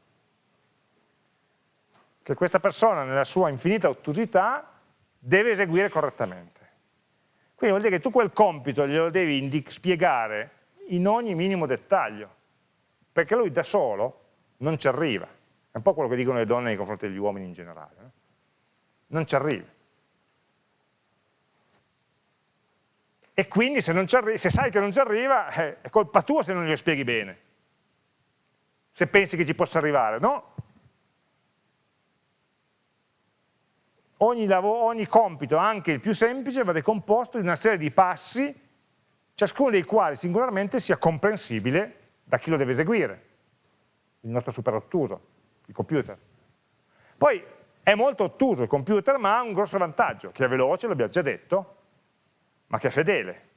che questa persona nella sua infinita ottusità deve eseguire correttamente. Quindi vuol dire che tu quel compito glielo devi spiegare in ogni minimo dettaglio, perché lui da solo non ci arriva. È un po' quello che dicono le donne nei confronti degli uomini in generale. No? Non ci arriva. e quindi se, se, sai che non ci arriva eh, è colpa tua se non glielo spieghi bene, se pensi che ci possa arrivare, no? Ogni, ogni compito, anche il più semplice, va decomposto in una serie di passi, ciascuno dei quali singolarmente sia comprensibile da chi lo deve eseguire, il nostro super ottuso, il computer. Poi è molto ottuso il computer, ma ha un grosso vantaggio, che è veloce, l'abbiamo già detto, ma che è fedele.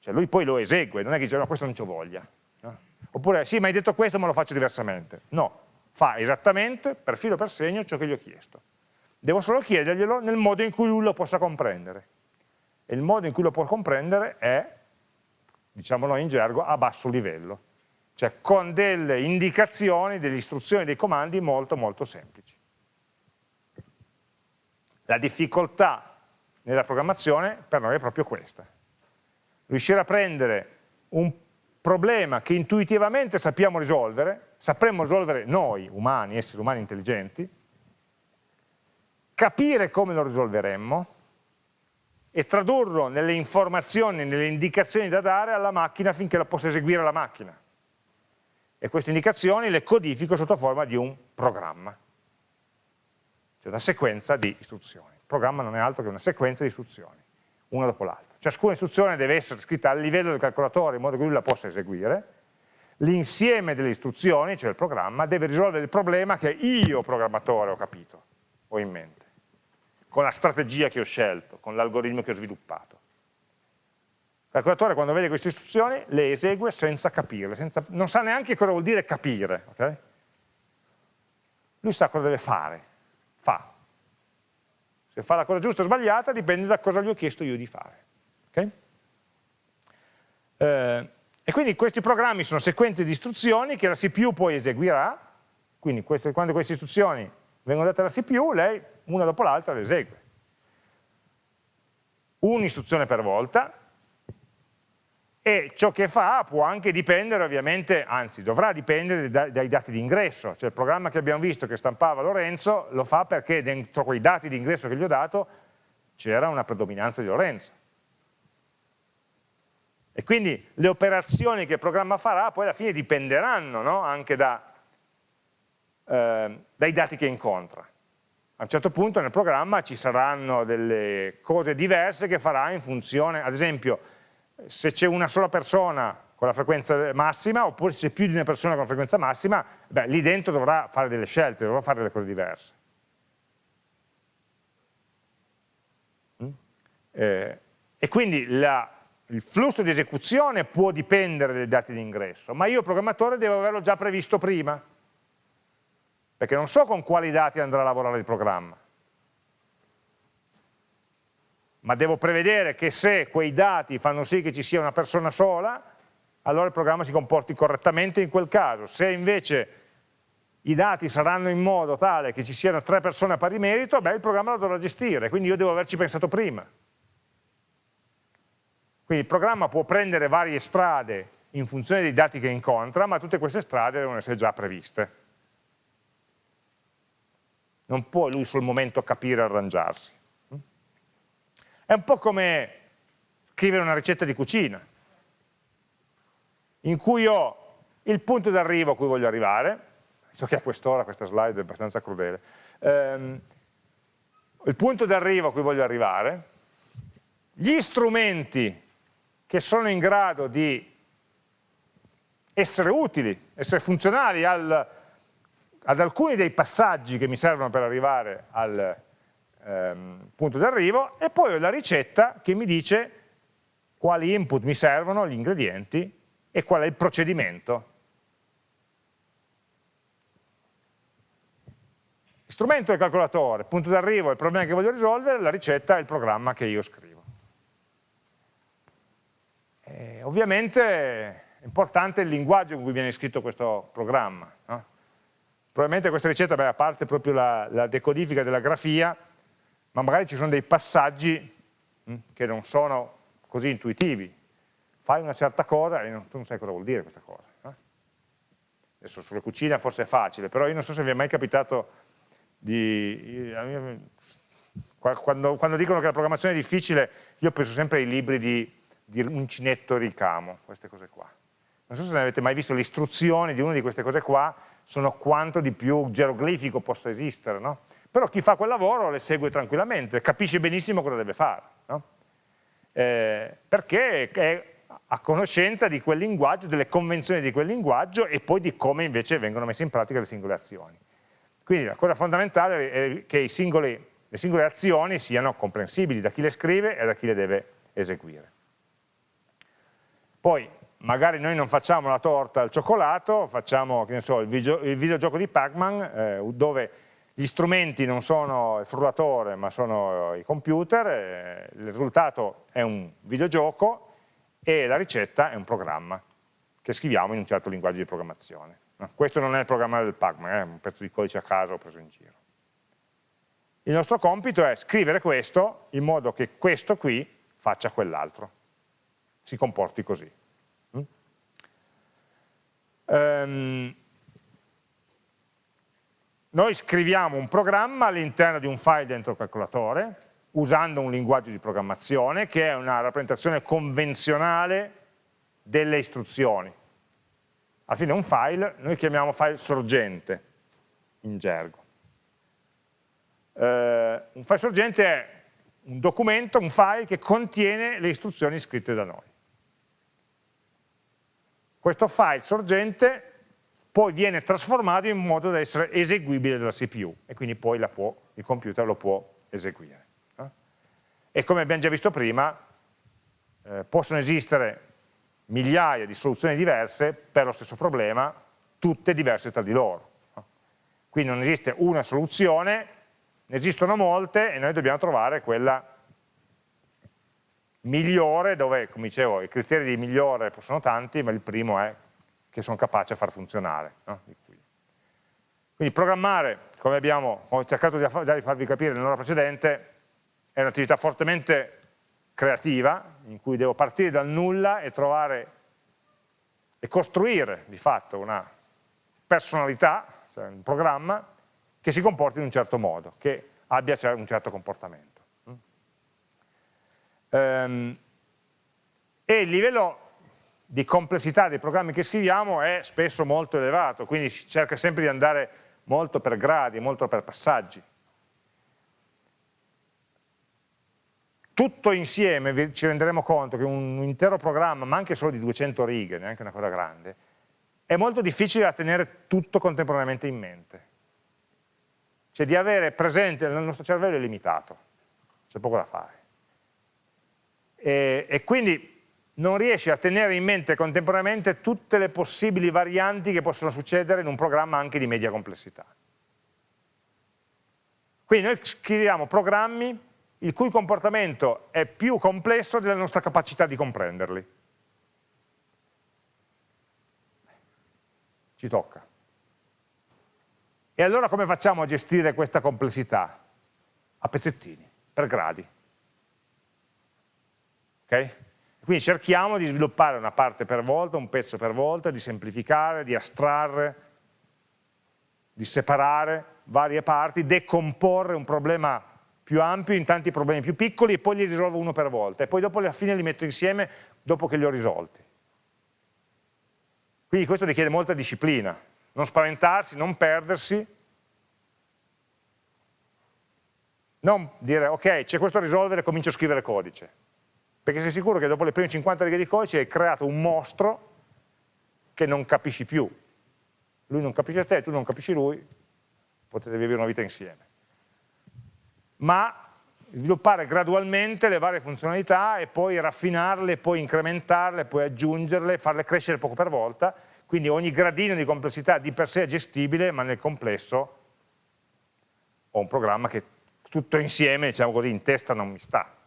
Cioè lui poi lo esegue, non è che dice no, questo non ci voglia. No? Oppure sì, ma hai detto questo ma lo faccio diversamente. No, fa esattamente, per filo per segno, ciò che gli ho chiesto. Devo solo chiederglielo nel modo in cui lui lo possa comprendere. E il modo in cui lo può comprendere è, diciamolo in gergo, a basso livello. Cioè con delle indicazioni, delle istruzioni, dei comandi molto molto semplici. La difficoltà nella programmazione per noi è proprio questa. Riuscire a prendere un problema che intuitivamente sappiamo risolvere, sapremmo risolvere noi, umani, esseri umani intelligenti, capire come lo risolveremmo e tradurlo nelle informazioni, nelle indicazioni da dare alla macchina affinché la possa eseguire la macchina. E queste indicazioni le codifico sotto forma di un programma, cioè una sequenza di istruzioni programma non è altro che una sequenza di istruzioni, una dopo l'altra. Ciascuna istruzione deve essere scritta a livello del calcolatore in modo che lui la possa eseguire, l'insieme delle istruzioni, cioè il programma, deve risolvere il problema che io programmatore ho capito, ho in mente, con la strategia che ho scelto, con l'algoritmo che ho sviluppato. Il calcolatore quando vede queste istruzioni le esegue senza capirle, senza, non sa neanche cosa vuol dire capire. Okay? Lui sa cosa deve fare, fa, se fa la cosa giusta o sbagliata dipende da cosa gli ho chiesto io di fare. Okay? Eh, e quindi questi programmi sono sequenze di istruzioni che la CPU poi eseguirà, quindi queste, quando queste istruzioni vengono date alla CPU, lei una dopo l'altra le esegue. Un'istruzione per volta, e ciò che fa può anche dipendere ovviamente, anzi dovrà dipendere dai, dati di ingresso, cioè il programma che abbiamo visto che stampava Lorenzo lo fa perché dentro quei dati di ingresso che gli ho dato c'era una predominanza di Lorenzo. E quindi le operazioni che il programma farà poi alla fine dipenderanno no? anche da, eh, dai dati che incontra. A un certo punto nel programma ci saranno delle cose diverse che farà in funzione, ad esempio, se c'è una sola persona con la frequenza massima oppure se c'è più di una persona con la frequenza massima, beh, lì dentro dovrà fare delle scelte, dovrà fare delle cose diverse. Mm? Eh, e quindi la, il flusso di esecuzione può dipendere dai dati di ingresso, ma io programmatore devo averlo già previsto prima, perché non so con quali dati andrà a lavorare il programma ma devo prevedere che se quei dati fanno sì che ci sia una persona sola, allora il programma si comporti correttamente in quel caso. Se invece i dati saranno in modo tale che ci siano tre persone a pari merito, beh, il programma lo dovrà gestire, quindi io devo averci pensato prima. Quindi il programma può prendere varie strade in funzione dei dati che incontra, ma tutte queste strade devono essere già previste. Non può lui sul momento capire e arrangiarsi. È un po' come scrivere una ricetta di cucina, in cui ho il punto d'arrivo a cui voglio arrivare, so che a quest'ora questa slide è abbastanza crudele, ehm, il punto d'arrivo a cui voglio arrivare, gli strumenti che sono in grado di essere utili, essere funzionali al, ad alcuni dei passaggi che mi servono per arrivare al ehm, punto d'arrivo e poi ho la ricetta che mi dice quali input mi servono, gli ingredienti e qual è il procedimento Strumento del calcolatore, punto d'arrivo è il problema che voglio risolvere, la ricetta è il programma che io scrivo. E ovviamente è importante il linguaggio in cui viene scritto questo programma. No? Probabilmente questa ricetta, beh, a parte proprio la, la, decodifica della grafia, ma magari ci sono dei passaggi mh, che non sono così intuitivi. Fai una certa cosa e non, tu non sai cosa vuol dire questa cosa. No? Adesso sulla cucina forse è facile, però io non so se vi è mai capitato di, quando, quando, dicono che la programmazione è difficile, io penso sempre ai libri di, di uncinetto e ricamo, queste cose qua. Non so se ne avete mai visto le istruzioni di una di queste cose qua, sono quanto di più geroglifico possa esistere, no? Però chi fa quel lavoro le segue tranquillamente, capisce benissimo cosa deve fare, no? eh, perché è a conoscenza di quel linguaggio, delle convenzioni di quel linguaggio e poi di come invece vengono messe in pratica le singole azioni. Quindi la cosa fondamentale è che singoli, le singole azioni siano comprensibili da chi le scrive e da chi le deve eseguire. Poi magari noi non facciamo la torta al cioccolato, facciamo so, il, video, il, videogioco di Pac-Man eh, dove gli strumenti non sono il frullatore ma sono i computer, eh, il risultato è un videogioco e la ricetta è un programma che scriviamo in un certo linguaggio di programmazione. No, questo non è il programma del Pacman, è un pezzo di codice a caso preso in giro. Il nostro compito è scrivere questo in modo che questo qui faccia quell'altro, si comporti così. Um, noi scriviamo un programma all'interno di un file dentro il calcolatore, usando un linguaggio di programmazione che è una rappresentazione convenzionale delle istruzioni alla fine un file, noi chiamiamo file sorgente in gergo. Eh, un file sorgente è un documento, un file che contiene le istruzioni scritte da noi. Questo file sorgente poi viene trasformato in modo da essere eseguibile dalla CPU e quindi poi può, il computer lo può eseguire. E come abbiamo già visto prima, eh, possono esistere migliaia di soluzioni diverse per lo stesso problema, tutte diverse tra di loro. Quindi non esiste una soluzione, ne esistono molte e noi dobbiamo trovare quella migliore, dove, come dicevo, i criteri di migliore sono tanti, ma il primo è che sono capace a far funzionare. No? Quindi programmare, come abbiamo ho cercato di farvi capire nell'ora precedente, è un'attività fortemente creativa, in cui devo partire dal nulla e trovare e costruire di fatto una personalità, cioè un programma, che si comporti in un certo modo, che abbia un certo comportamento. Um, e il livello di complessità dei programmi che scriviamo è spesso molto elevato, quindi si cerca sempre di andare molto per gradi, molto per passaggi. tutto insieme ci renderemo conto che un intero programma, ma anche solo di 200 righe, neanche una cosa grande, è molto difficile da tenere tutto contemporaneamente in mente. Cioè di avere presente, il nostro cervello è limitato, c'è poco da fare. E, e quindi non riesce a tenere in mente contemporaneamente tutte le possibili varianti che possono succedere in un programma anche di media complessità. Quindi noi scriviamo programmi il cui comportamento è più complesso della nostra capacità di comprenderli. Ci tocca. E allora come facciamo a gestire questa complessità? A pezzettini, per gradi. Ok? Quindi cerchiamo di sviluppare una parte per volta, un pezzo per volta, di semplificare, di astrarre, di separare varie parti, decomporre un problema più ampio in tanti problemi più piccoli e poi li risolvo uno per volta e poi dopo alla fine li metto insieme dopo che li ho risolti. Quindi questo richiede molta disciplina, non spaventarsi, non perdersi, non dire ok c'è questo da risolvere, comincio a scrivere codice, perché sei sicuro che dopo le prime 50 righe di codice hai creato un mostro che non capisci più, lui non capisce te, tu non capisci lui, potete vivere una vita insieme. Ma sviluppare gradualmente le varie funzionalità e poi raffinarle, poi incrementarle, poi aggiungerle, farle crescere poco per volta, quindi ogni gradino di complessità di per sé è gestibile, ma nel complesso ho un programma che tutto insieme, diciamo così, in testa non mi sta.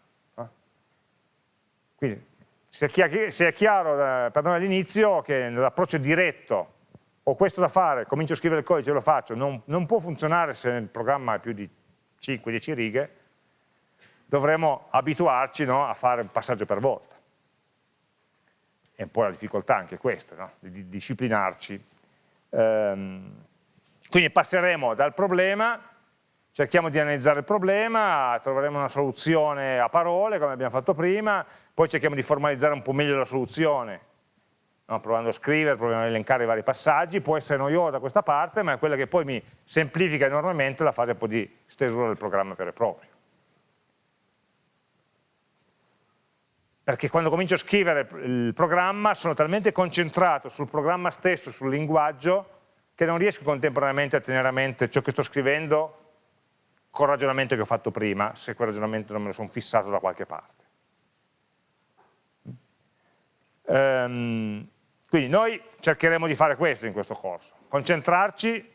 Quindi se è chiaro eh, per noi all'inizio che l'approccio diretto ho questo da fare, comincio a scrivere il codice e lo faccio, non, non può funzionare se il programma ha più di 5-10 righe, dovremo abituarci no, a fare un passaggio per volta. È un po' la difficoltà anche questa, no? di, di, disciplinarci. Ehm, quindi passeremo dal problema, cerchiamo di analizzare il problema, troveremo una soluzione a parole, come abbiamo fatto prima, poi cerchiamo di formalizzare un po' meglio la soluzione, no? provando a scrivere, provando a elencare i vari passaggi, può essere noiosa questa parte, ma è quella che poi mi semplifica enormemente la fase di stesura del programma vero e proprio. Perché quando comincio a scrivere il programma sono talmente concentrato sul programma stesso, sul linguaggio, che non riesco contemporaneamente a tenere a mente ciò che sto scrivendo col ragionamento che ho fatto prima, se quel ragionamento non me lo sono fissato da qualche parte. Um, quindi noi cercheremo di fare questo in questo corso, concentrarci,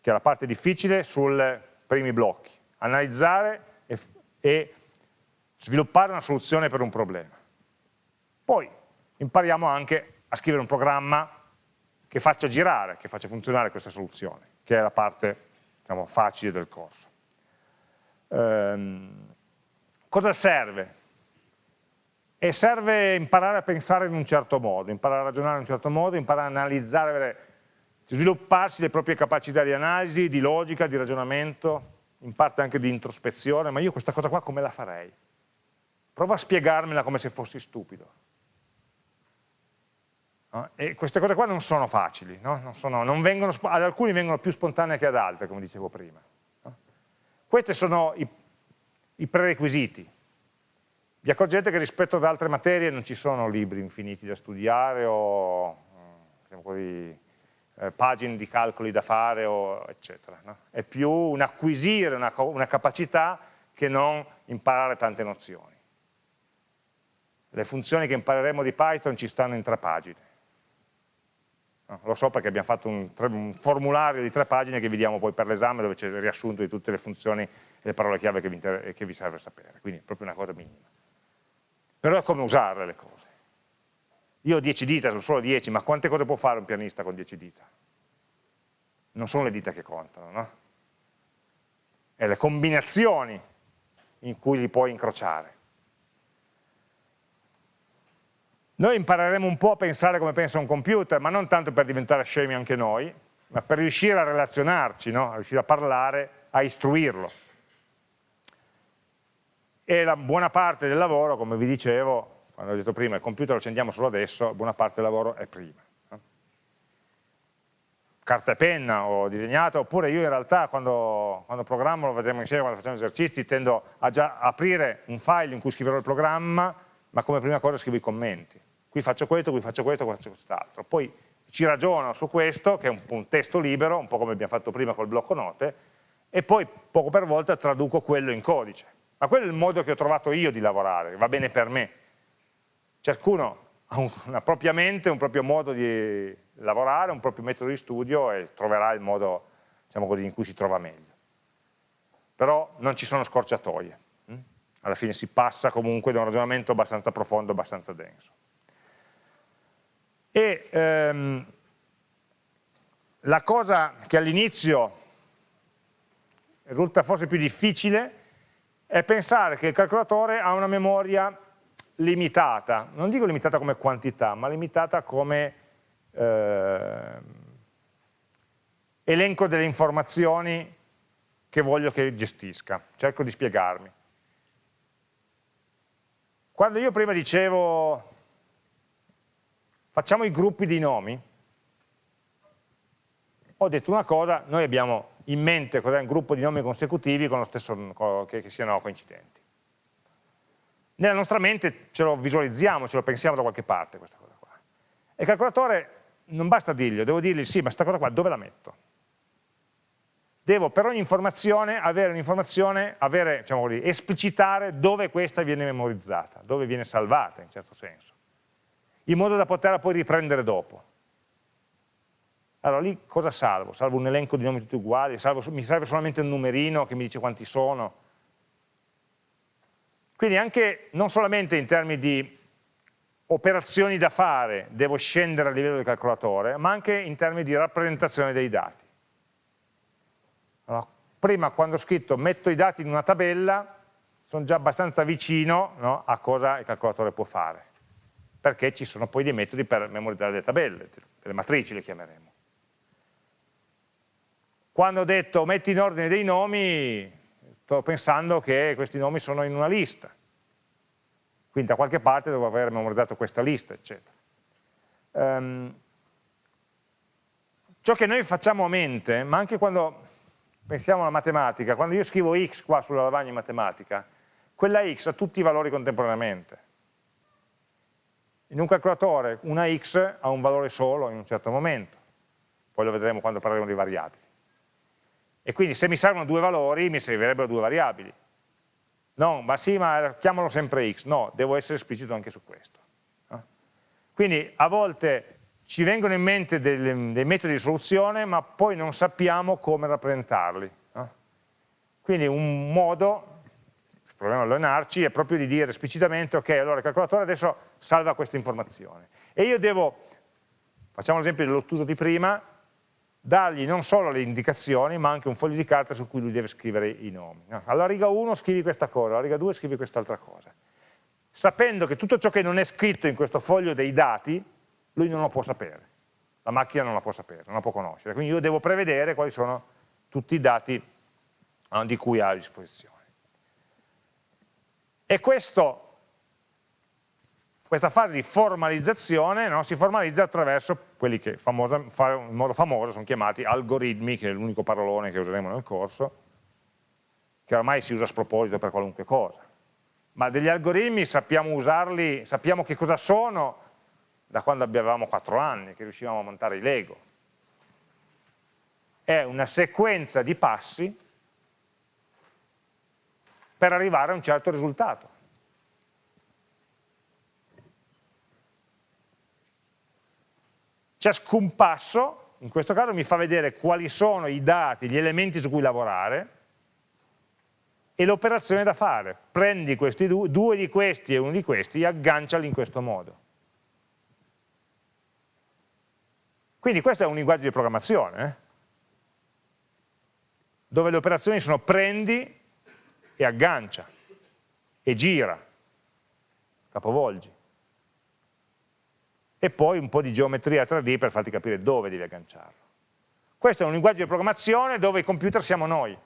che è la parte difficile, sui primi blocchi, analizzare e, e sviluppare una soluzione per un problema. Poi impariamo anche a scrivere un programma che faccia girare, che faccia funzionare questa soluzione, che è la parte diciamo, facile del corso. Ehm, cosa serve? E serve imparare a pensare in un certo modo, imparare a ragionare in un certo modo, imparare a analizzare, svilupparsi le proprie capacità di analisi, di logica, di ragionamento, in parte anche di introspezione, ma io questa cosa qua come la farei? Prova a spiegarmela come se fossi stupido. No? E queste cose qua non sono facili, no? non sono, non vengono, ad alcuni vengono più spontanee che ad altre, come dicevo prima. No? Questi sono i, i prerequisiti vi accorgete che rispetto ad altre materie non ci sono libri infiniti da studiare o diciamo così, eh, pagine di calcoli da fare, o, eccetera. No? È più un acquisire una, una capacità che non imparare tante nozioni. Le funzioni che impareremo di Python ci stanno in tre pagine. Lo so perché abbiamo fatto un, un, formulario di tre pagine che vi diamo poi per l'esame dove c'è il riassunto di tutte le funzioni e le parole chiave che vi, che vi serve sapere, quindi è proprio una cosa minima però è come usarle le cose. Io ho 10 dita, sono solo 10, ma quante cose può fare un pianista con 10 dita? Non sono le dita che contano, no? È le combinazioni in cui li puoi incrociare. Noi impareremo un po' a pensare come pensa un computer, ma non tanto per diventare scemi anche noi, ma per riuscire a relazionarci, no? a riuscire a parlare, a istruirlo e la buona parte del lavoro, come vi dicevo, quando ho detto prima, il computer lo accendiamo solo adesso, buona parte del lavoro è prima. Carta e penna ho disegnato, oppure io in realtà quando, quando programmo, lo vedremo insieme quando facciamo esercizi, tendo a già aprire un file in cui scriverò il programma, ma come prima cosa scrivo i commenti. Qui faccio questo, qui faccio questo, qui faccio quest'altro. Poi ci ragiono su questo, che è un, un testo libero, un po' come abbiamo fatto prima col blocco note, e poi poco per volta traduco quello in codice ma quello è il modo che ho trovato io di lavorare, va bene per me. Ciascuno ha una propria mente, un proprio modo di lavorare, un proprio metodo di studio e troverà il modo diciamo così, in cui si trova meglio. Però non ci sono scorciatoie. Hm? Alla fine si passa comunque da un ragionamento abbastanza profondo, abbastanza denso. E ehm, la cosa che all'inizio risulta forse più difficile è pensare che il calcolatore ha una memoria limitata, non dico limitata come quantità, ma limitata come eh, elenco delle informazioni che voglio che gestisca. Cerco di spiegarmi. Quando io prima dicevo facciamo i gruppi di nomi, ho detto una cosa, noi abbiamo in mente cos'è un gruppo di nomi consecutivi stesso, che, che siano coincidenti. Nella nostra mente ce lo visualizziamo, ce lo pensiamo da qualche parte questa cosa qua. E il calcolatore non basta dirgli, devo dirgli sì, ma questa cosa qua dove la metto? Devo per ogni informazione avere un'informazione, diciamo così, esplicitare dove questa viene memorizzata, dove viene salvata in certo senso, in modo da poterla poi riprendere dopo. Allora lì cosa salvo? Salvo un elenco di nomi tutti uguali? Salvo, mi serve solamente un numerino che mi dice quanti sono? Quindi anche, non solamente in termini di operazioni da fare devo scendere a livello del calcolatore, ma anche in termini di rappresentazione dei dati. Allora, prima quando ho scritto metto i dati in una tabella, sono già abbastanza vicino no, a cosa il calcolatore può fare, perché ci sono poi dei metodi per memorizzare le tabelle, delle matrici le chiameremo. Quando ho detto metti in ordine dei nomi, sto pensando che questi nomi sono in una lista, quindi da qualche parte devo aver memorizzato questa lista, eccetera. Um, ciò che noi facciamo a mente, ma anche quando pensiamo alla matematica, quando io scrivo x qua sulla lavagna in matematica, quella x ha tutti i valori contemporaneamente. In un calcolatore una x ha un valore solo in un certo momento, poi lo vedremo quando parleremo di variabili. E quindi se mi servono due valori mi servirebbero due variabili. No, ma sì, ma chiamalo sempre x. No, devo essere esplicito anche su questo. Quindi a volte ci vengono in mente dei, dei metodi di soluzione, ma poi non sappiamo come rappresentarli. Quindi un modo, proviamo a allenarci, è proprio di dire esplicitamente, ok, allora il calcolatore adesso salva questa informazione. E io devo, facciamo l'esempio dell'ottuso di prima, dargli non solo le indicazioni, ma anche un foglio di carta su cui lui deve scrivere i nomi. Alla riga 1 scrivi questa cosa, alla riga 2 scrivi quest'altra cosa. Sapendo che tutto ciò che non è scritto in questo foglio dei dati, lui non lo può sapere. La macchina non la può sapere, non la può conoscere. Quindi io devo prevedere quali sono tutti i dati di cui ha a disposizione. E questo questa fase di formalizzazione no, si formalizza attraverso quelli che famosa, in modo famoso sono chiamati algoritmi, che è l'unico parolone che useremo nel corso, che ormai si usa a sproposito per qualunque cosa. Ma degli algoritmi sappiamo usarli, sappiamo che cosa sono da quando avevamo 4 anni, che riuscivamo a montare i Lego. È una sequenza di passi per arrivare a un certo risultato. Ciascun passo, in questo caso, mi fa vedere quali sono i dati, gli elementi su cui lavorare e l'operazione da fare. Prendi questi due, due di questi e uno di questi e agganciali in questo modo. Quindi questo è un linguaggio di programmazione, eh? dove le operazioni sono prendi e aggancia, e gira, capovolgi e poi un po' di geometria 3D per farti capire dove devi agganciarlo. Questo è un linguaggio di programmazione dove i computer siamo noi,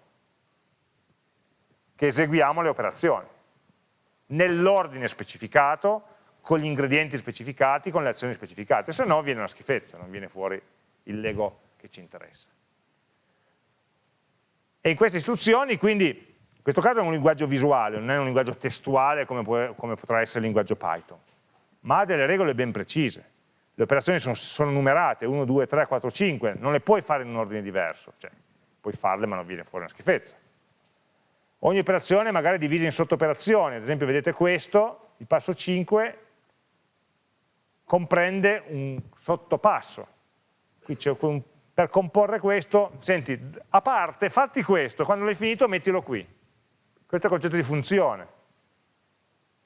che eseguiamo le operazioni, nell'ordine specificato, con gli ingredienti specificati, con le azioni specificate, se no viene una schifezza, non viene fuori il Lego che ci interessa. E in queste istruzioni, quindi, in questo caso è un linguaggio visuale, non è un linguaggio testuale come, può, come potrà essere il linguaggio Python ma ha delle regole ben precise. Le operazioni sono, sono, numerate, 1, 2, 3, 4, 5, non le puoi fare in un ordine diverso, cioè puoi farle ma non viene fuori una schifezza. Ogni operazione è magari divisa in sottooperazioni, ad esempio vedete questo, il passo 5 comprende un sottopasso. Qui c'è un, per comporre questo, senti, a parte, fatti questo, quando l'hai finito mettilo qui. Questo è il concetto di funzione,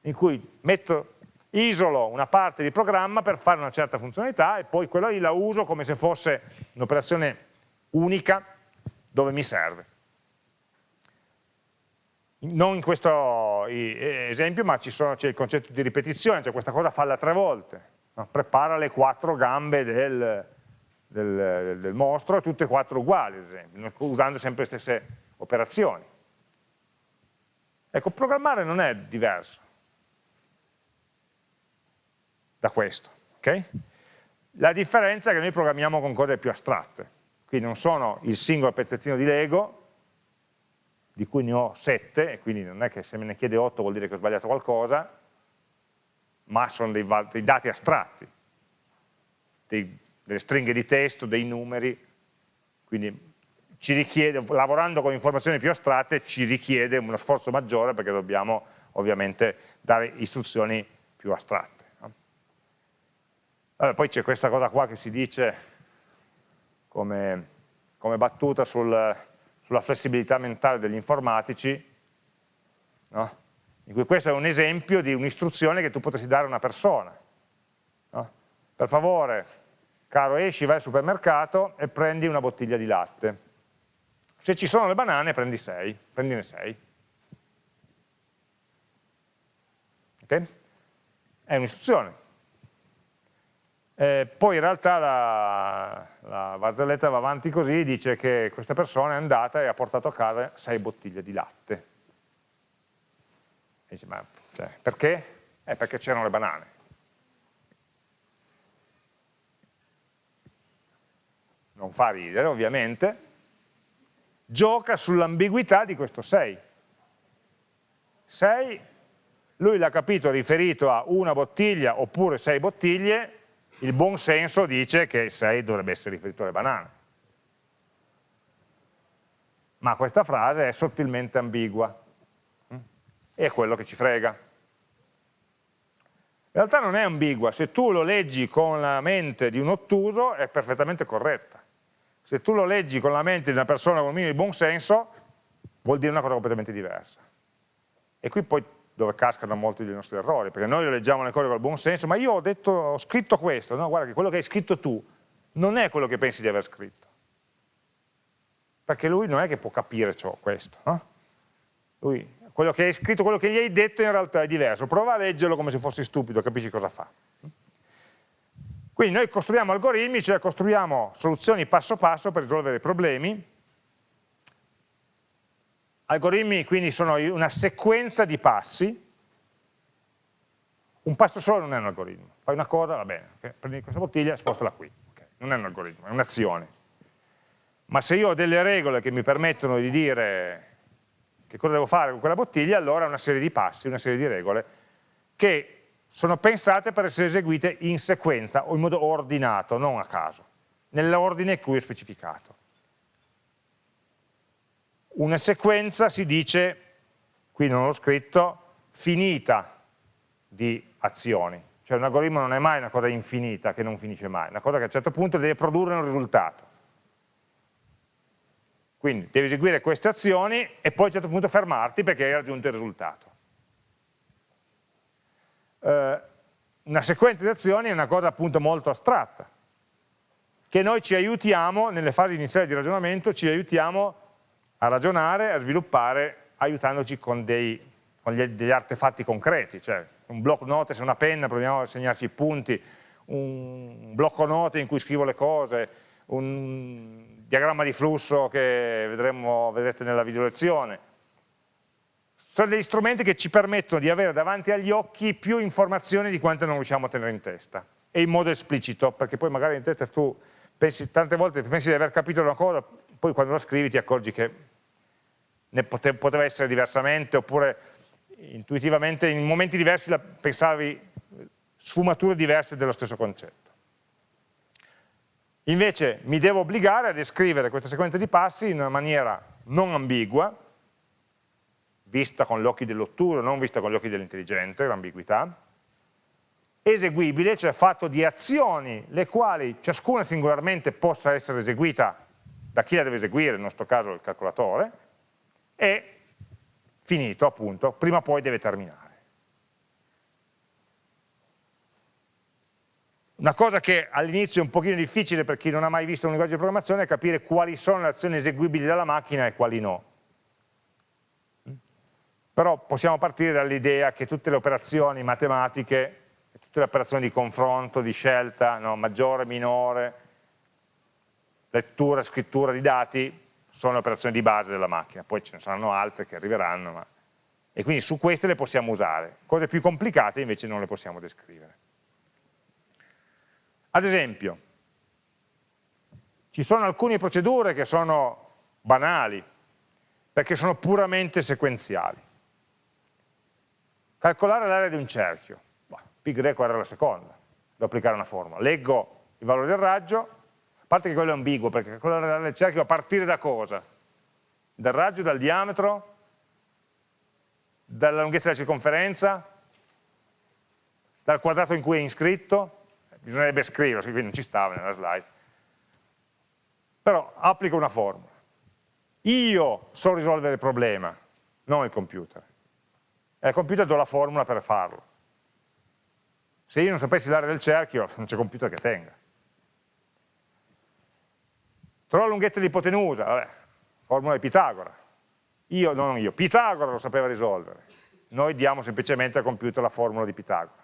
in cui metto isolo una parte di programma per fare una certa funzionalità e poi quella lì la uso come se fosse un'operazione unica dove mi serve. Non in questo esempio, ma c'è il concetto di ripetizione, cioè questa cosa falla tre volte, no? prepara le quattro gambe del, del, del, mostro, tutte e quattro uguali, ad esempio, usando sempre le stesse operazioni. Ecco, programmare non è diverso da questo. Okay? La differenza è che noi programmiamo con cose più astratte, quindi non sono il singolo pezzettino di Lego, di cui ne ho 7, e quindi non è che se me ne chiede 8 vuol dire che ho sbagliato qualcosa, ma sono dei, dei dati astratti, dei, delle stringhe di testo, dei numeri, quindi ci richiede, lavorando con informazioni più astratte ci richiede uno sforzo maggiore perché dobbiamo ovviamente dare istruzioni più astratte. Allora, poi c'è questa cosa qua che si dice come, come battuta sul, sulla flessibilità mentale degli informatici, no? in cui questo è un esempio di un'istruzione che tu potresti dare a una persona. No? Per favore, caro esci, vai al supermercato e prendi una bottiglia di latte. Se ci sono le banane prendi 6, prendine 6. Ok? È un'istruzione. Eh, poi in realtà la, la barzelletta va avanti così, dice che questa persona è andata e ha portato a casa 6 bottiglie di latte. E dice, ma cioè, perché? Eh, perché c'erano le banane. Non fa ridere, ovviamente, gioca sull'ambiguità di questo 6. 6, lui l'ha capito riferito a una bottiglia oppure 6 bottiglie, il buon senso dice che 6 dovrebbe essere riferito alle banane. Ma questa frase è sottilmente ambigua mm? e è quello che ci frega. In realtà non è ambigua, se tu lo leggi con la mente di un ottuso è perfettamente corretta. Se tu lo leggi con la mente di una persona con un minimo di buon senso, vuol dire una cosa completamente diversa. E qui poi dove cascano molti dei nostri errori, perché noi leggiamo le cose col buon senso, ma io ho, detto, ho scritto questo, no? guarda che quello che hai scritto tu non è quello che pensi di aver scritto. Perché lui non è che può capire ciò, questo. No? Lui, quello che hai scritto, quello che gli hai detto in realtà è diverso. Prova a leggerlo come se fossi stupido, capisci cosa fa. Quindi noi costruiamo algoritmi, cioè costruiamo soluzioni passo passo per risolvere i problemi. Algoritmi quindi sono una sequenza di passi. Un passo solo non è un algoritmo. Fai una cosa, va bene, okay? prendi questa bottiglia e spostala qui. Okay? Non è un algoritmo, è un'azione. Ma se io ho delle regole che mi permettono di dire che cosa devo fare con quella bottiglia, allora è una serie di passi, una serie di regole che sono pensate per essere eseguite in sequenza o in modo ordinato, non a caso, nell'ordine cui ho specificato. Una sequenza si dice, qui non l'ho scritto, finita di azioni, cioè un algoritmo non è mai una cosa infinita che non finisce mai, una cosa che a un certo punto deve produrre un risultato. Quindi devi eseguire queste azioni e poi a un certo punto fermarti perché hai raggiunto il risultato. Eh, una sequenza di azioni è una cosa appunto molto astratta, che noi ci aiutiamo, nelle fasi iniziali di ragionamento, ci aiutiamo a ragionare, a sviluppare, aiutandoci con, dei, con gli, degli artefatti concreti, cioè un blocco note, se una penna, proviamo a segnarci i punti, un blocco note in cui scrivo le cose, un diagramma di flusso che vedremo, vedrete nella video lezione, sono degli strumenti che ci permettono di avere davanti agli occhi più informazioni di quante non riusciamo a tenere in testa e in modo esplicito, perché poi magari in testa tu pensi, tante volte pensi di aver capito una cosa, poi quando la scrivi ti accorgi che ne pote, poteva essere diversamente, oppure intuitivamente in momenti diversi pensavi sfumature diverse dello stesso concetto. Invece mi devo obbligare a descrivere questa sequenza di passi in una maniera non ambigua, vista con gli occhi dell'ottuso, non vista con gli occhi dell'intelligente, l'ambiguità, eseguibile, cioè fatto di azioni le quali ciascuna singolarmente possa essere eseguita da chi la deve eseguire, nel nostro caso il calcolatore, e finito appunto, prima o poi deve terminare. Una cosa che all'inizio è un pochino difficile per chi non ha mai visto un linguaggio di programmazione è capire quali sono le azioni eseguibili dalla macchina e quali no però possiamo partire dall'idea che tutte le operazioni matematiche, tutte le operazioni di confronto, di scelta, no, maggiore, minore, lettura, scrittura di dati, sono le operazioni di base della macchina, poi ce ne saranno altre che arriveranno, ma... e quindi su queste le possiamo usare. Cose più complicate invece non le possiamo descrivere. Ad esempio, ci sono alcune procedure che sono banali, perché sono puramente sequenziali. Calcolare l'area di un cerchio, pi greco era la seconda, devo applicare una formula. Leggo il valore del raggio, a parte che quello è ambiguo, perché calcolare del cerchio a partire da cosa? Dal raggio, dal diametro, dalla lunghezza della circonferenza, dal quadrato in cui è iscritto, bisognerebbe scriverlo, quindi non ci stava nella slide. Però applico una formula. Io so risolvere il problema, non il computer. E al computer do la formula per farlo. Se io non sapessi l'area del cerchio, non c'è computer che tenga. Trovo la lunghezza di ipotenusa, vabbè, formula di Pitagora. Io, non io, Pitagora lo sapeva risolvere. Noi diamo semplicemente al computer la formula di Pitagora.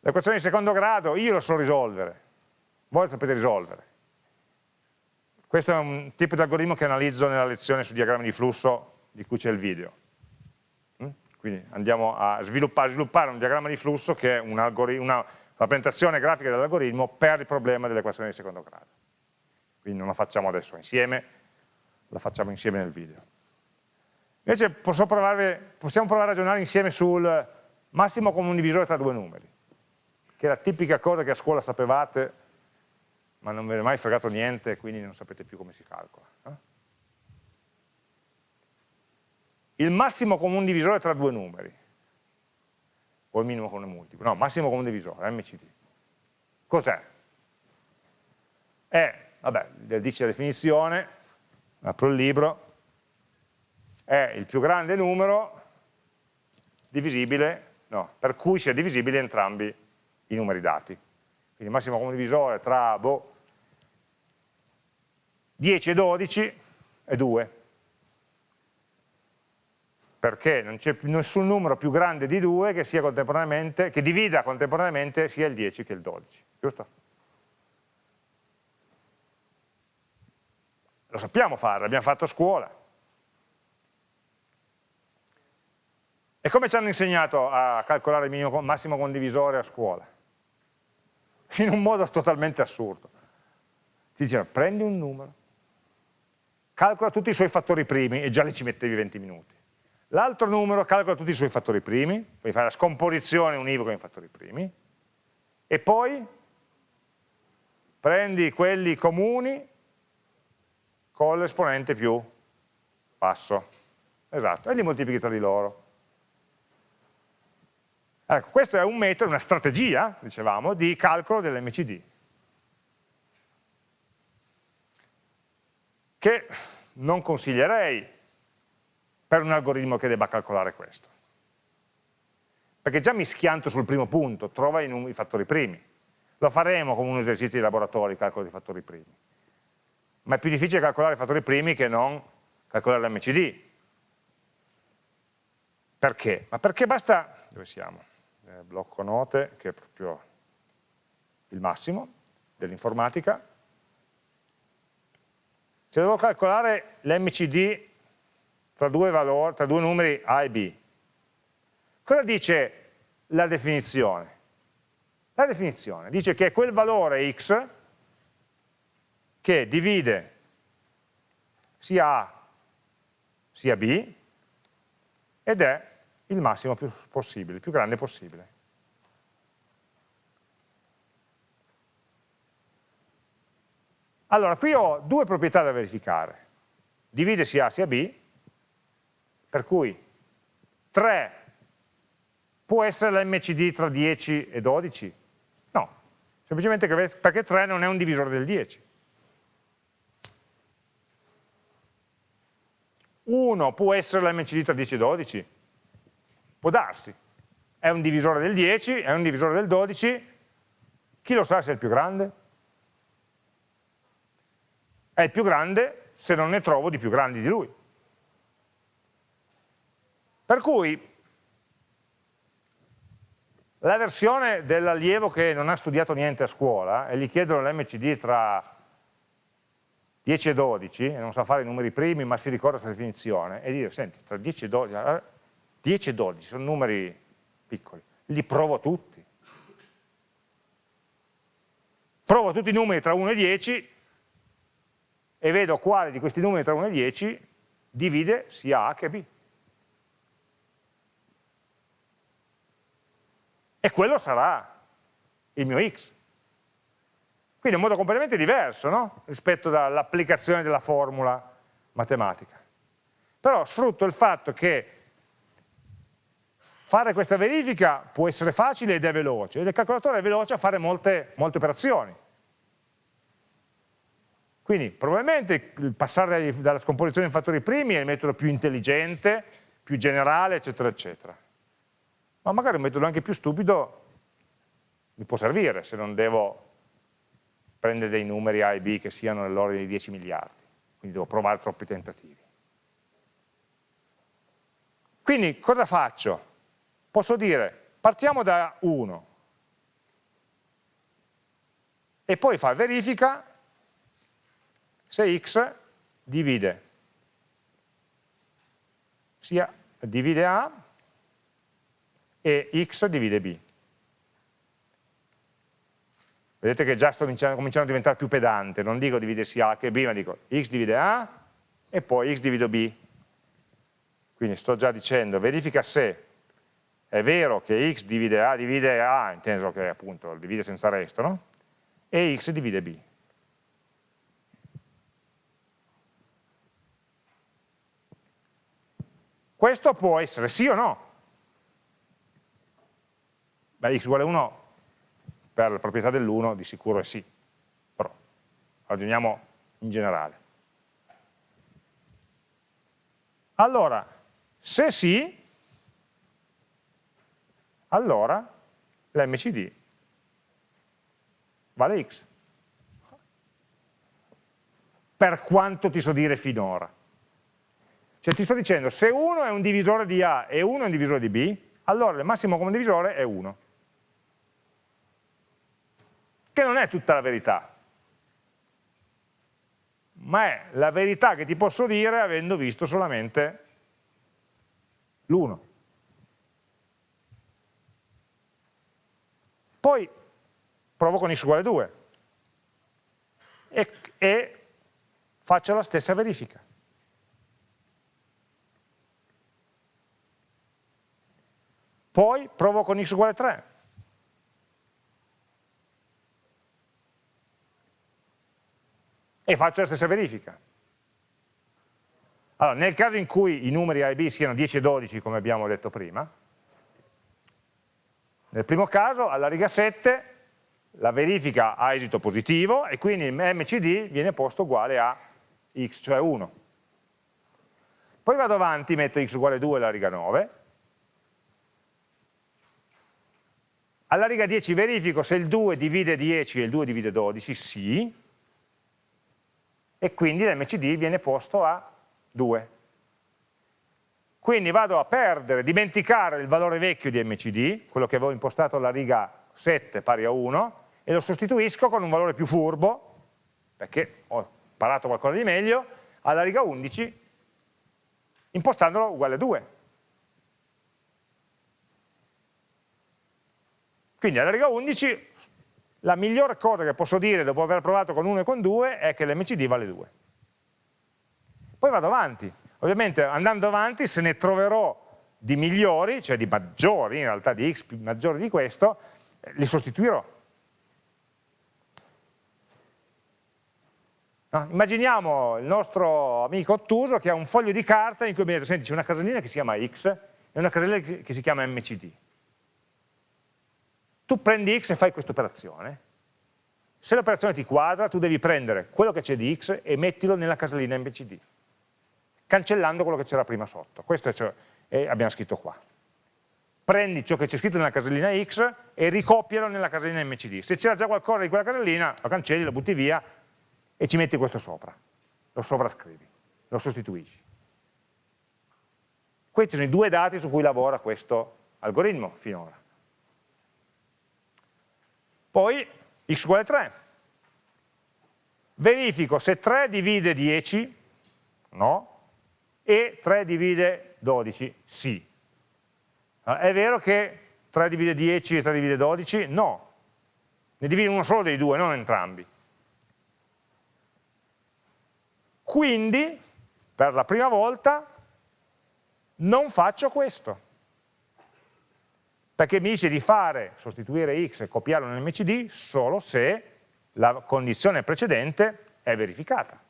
L'equazione di secondo grado, io lo so risolvere, voi lo sapete risolvere. Questo è un tipo di algoritmo che analizzo nella lezione su diagrammi di flusso di cui c'è il video. Mm? Quindi andiamo a sviluppare, sviluppare, un diagramma di flusso che è una rappresentazione grafica dell'algoritmo per il problema dell'equazione di secondo grado. Quindi non la facciamo adesso insieme, la facciamo insieme nel video. Invece provare, possiamo provare a ragionare insieme sul massimo comune divisore tra due numeri, che è la tipica cosa che a scuola sapevate ma non ve ne è mai fregato niente, quindi non sapete più come si calcola. Eh? Il massimo comune divisore tra due numeri, o il minimo comune multiplo, no, massimo comune divisore, MCD. Cos'è? È, vabbè, dice la definizione, apro il libro, è il più grande numero divisibile, no, per cui sia divisibile entrambi i numeri dati. Quindi massimo comune divisore tra boh, 10 e 12 è 2 perché non c'è nessun numero più grande di 2 che, che, divida contemporaneamente sia il 10 che il 12, giusto? Lo sappiamo fare, l'abbiamo fatto a scuola. E come ci hanno insegnato a calcolare il minimo, massimo condivisore a scuola? In un modo totalmente assurdo. Ti dicevano, prendi un numero, calcola tutti i suoi fattori primi e già lì ci mettevi 20 minuti. L'altro numero calcola tutti i suoi fattori primi, puoi fare la scomposizione univoca in fattori primi, e poi prendi quelli comuni con l'esponente più basso. Esatto, e li moltiplichi tra di loro. Ecco, questo è un metodo, una strategia, dicevamo, di calcolo dell'MCD. che non consiglierei per un algoritmo che debba calcolare questo. Perché già mi schianto sul primo punto, trova i, i fattori primi. Lo faremo come un esercizio di laboratorio, calcolo dei fattori primi. Ma è più difficile calcolare i fattori primi che non calcolare l'MCD. Perché? Ma perché basta, dove siamo? Eh, blocco note, che è proprio il massimo dell'informatica, se devo calcolare l'MCD tra, tra due numeri A e B, cosa dice la definizione? La definizione dice che è quel valore x che divide sia A sia B ed è il massimo più possibile, il più grande possibile. Allora, qui ho due proprietà da verificare. Divide sia A sia B, per cui 3 può essere l'MCD tra 10 e 12? No, semplicemente perché 3 non è un divisore del 10. 1 può essere l'MCD tra 10 e 12? Può darsi. È un divisore del 10, è un divisore del 12, chi lo sa se è il più grande? è il più grande se non ne trovo di più grandi di lui. Per cui la versione dell'allievo che non ha studiato niente a scuola e gli chiedono l'MCD tra 10 e 12, e non sa fare i numeri primi, ma si ricorda questa definizione, e dire, senti, tra 10 e 12, 10 e 12 sono numeri piccoli, li provo tutti. Provo tutti i numeri tra 1 e 10 e vedo quale di questi numeri tra 1 e 10 divide sia A che B. E quello sarà il mio X. Quindi è un modo completamente diverso no? rispetto all'applicazione della formula matematica. Però sfrutto il fatto che fare questa verifica può essere facile ed è veloce, ed il calcolatore è veloce a fare molte, molte operazioni. Quindi probabilmente il passare dalla scomposizione in fattori primi è il metodo più intelligente, più generale, eccetera, eccetera. Ma magari un metodo anche più stupido mi può servire se non devo prendere dei numeri A e B che siano nell'ordine di 10 miliardi, quindi devo provare troppi tentativi. Quindi cosa faccio? Posso dire, partiamo da 1 e poi fa verifica se x divide sia divide A e x divide B. Vedete che già sto cominciando a diventare più pedante, non dico divide sia A che B, ma dico x divide A e poi x divide B. Quindi sto già dicendo, verifica se è vero che x divide A divide A, inteso che appunto divide senza resto, no? E x divide B. Questo può essere sì o no. Beh, x uguale 1 per la proprietà dell'1 di sicuro è sì, però ragioniamo in generale. Allora, se sì, allora l'MCD vale x. Per quanto ti so dire finora. Cioè ti sto dicendo, se 1 è un divisore di A e 1 è un divisore di B, allora il massimo comune divisore è 1. Che non è tutta la verità, ma è la verità che ti posso dire avendo visto solamente l'1. Poi provo con x uguale 2 e, e faccio la stessa verifica. Poi provo con x uguale 3. E faccio la stessa verifica. Allora, nel caso in cui i numeri A e B siano 10 e 12, come abbiamo detto prima, nel primo caso, alla riga 7, la verifica ha esito positivo e quindi il MCD viene posto uguale a x, cioè 1. Poi vado avanti, metto x uguale 2 alla riga 9, Alla riga 10 verifico se il 2 divide 10 e il 2 divide 12, sì, e quindi l'MCD viene posto a 2. Quindi vado a perdere, dimenticare il valore vecchio di MCD, quello che avevo impostato alla riga 7 pari a 1, e lo sostituisco con un valore più furbo, perché ho imparato qualcosa di meglio, alla riga 11, impostandolo uguale a 2. Quindi alla riga 11 la migliore cosa che posso dire dopo aver provato con 1 e con 2 è che l'MCD vale 2. Poi vado avanti. Ovviamente andando avanti se ne troverò di migliori, cioè di maggiori, in realtà di x maggiori di questo, li sostituirò. No? Immaginiamo il nostro amico ottuso che ha un foglio di carta in cui mi dice, senti c'è una casellina che si chiama x e una casellina che si chiama mcd tu prendi x e fai questa operazione, se l'operazione ti quadra, tu devi prendere quello che c'è di x e mettilo nella casellina MBCD, cancellando quello che c'era prima sotto. Questo è ciò che abbiamo scritto qua. Prendi ciò che c'è scritto nella casellina x e ricopialo nella casellina MCD. Se c'era già qualcosa di quella casellina, lo cancelli, lo butti via e ci metti questo sopra. Lo sovrascrivi, lo sostituisci. Questi sono i due dati su cui lavora questo algoritmo finora. Poi x uguale 3. verifico se 3 divide 10, no, e 3 divide 12, sì. È vero che 3 divide 10 e 3 divide 12? No, ne divide uno solo dei due, non entrambi. Quindi, per la prima volta, non faccio questo. Perché mi dice di fare, sostituire x e copiarlo nell'MCD solo se la condizione precedente è verificata.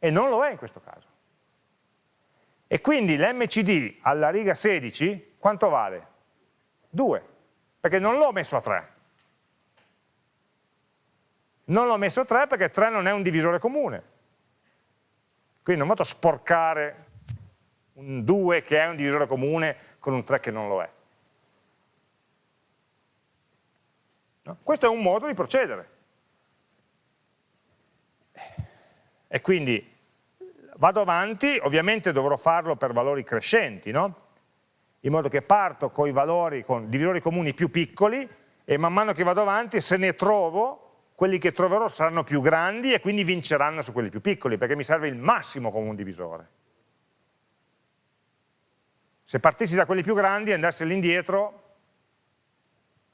E non lo è in questo caso. E quindi l'MCD alla riga 16 quanto vale? 2, perché non l'ho messo a 3. Non l'ho messo a 3 perché 3 non è un divisore comune. Quindi non vado a sporcare un 2 che è un divisore comune con un 3 che non lo è. No? Questo è un modo di procedere. E quindi vado avanti, ovviamente dovrò farlo per valori crescenti, no? in modo che parto con i valori, con divisori comuni più piccoli e man mano che vado avanti se ne trovo, quelli che troverò saranno più grandi e quindi vinceranno su quelli più piccoli, perché mi serve il massimo come un divisore. Se partissi da quelli più grandi e andassi all'indietro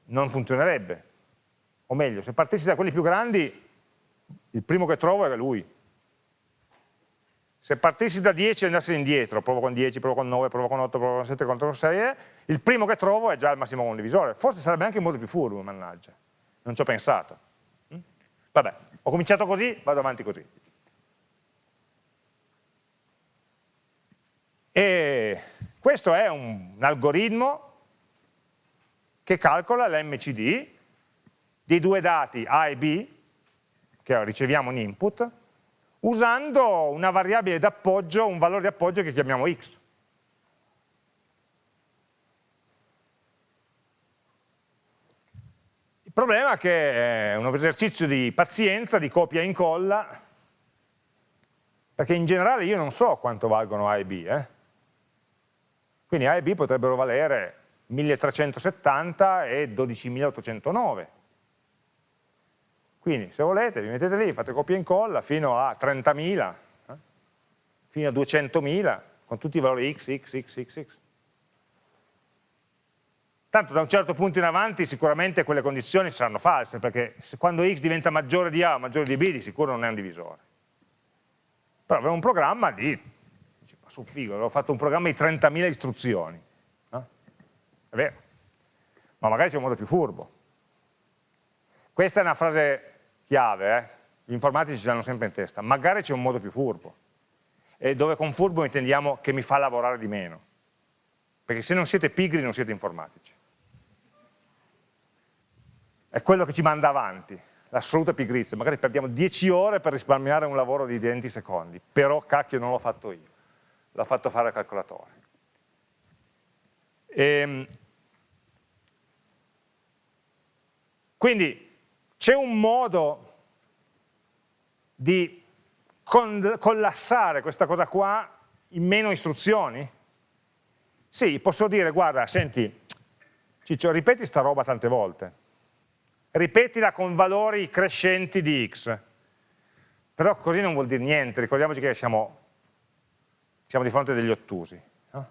non funzionerebbe. O meglio, se partissi da quelli più grandi, il primo che trovo è lui, se partissi da 10 e andassi indietro, provo con 10, provo con 9, provo con 8, provo con 7, provo con 6, eh, il primo che trovo è già il massimo condivisore. Forse sarebbe anche molto più furbo, mannaggia. Non ci ho pensato. Mm? Vabbè, ho cominciato così, vado avanti così. E questo è un, un algoritmo che calcola l'MCD dei due dati A e B, che riceviamo in input, usando una variabile d'appoggio, un valore di appoggio che chiamiamo x. Il problema è che è un esercizio di pazienza, di copia e incolla, perché in generale io non so quanto valgono A e B. Eh? Quindi A e B potrebbero valere 1370 e 12809 quindi se volete vi mettete lì, fate copia e incolla fino a 30.000, eh? fino a 200.000, con tutti i valori x, x, x, x, x. Tanto da un certo punto in avanti sicuramente quelle condizioni saranno false, perché quando x diventa maggiore di A o maggiore di B di sicuro non è un divisore. Però avevo un programma di, ma su figo, avevo fatto un programma di 30.000 istruzioni. No? È vero, ma magari c'è un modo più furbo. Questa è una frase chiave, eh? gli informatici ci hanno sempre in testa, magari c'è un modo più furbo, e dove con furbo intendiamo che mi fa lavorare di meno, perché se non siete pigri non siete informatici. È quello che ci manda avanti, l'assoluta pigrizia, magari perdiamo 10 ore per risparmiare un lavoro di 20 secondi, però cacchio non l'ho fatto io, l'ho fatto fare al calcolatore. E, ehm, quindi c'è un modo di collassare questa cosa qua in meno istruzioni? Sì, posso dire, guarda, senti, Ciccio, ripeti sta roba tante volte, ripetila con valori crescenti di x, però così non vuol dire niente, ricordiamoci che siamo, siamo di fronte degli ottusi. No?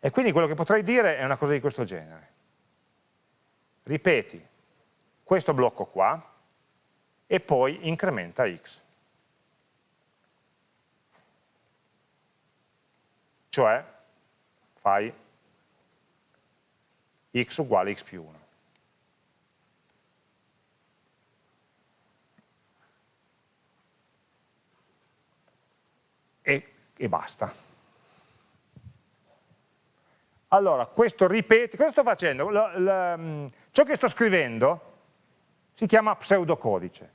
E quindi quello che potrei dire è una cosa di questo genere. Ripeti questo blocco qua e poi incrementa x. Cioè fai x uguale x più 1. E, e basta. Allora, questo ripeti, cosa sto facendo? L, l, mm, ciò che sto scrivendo si chiama pseudocodice.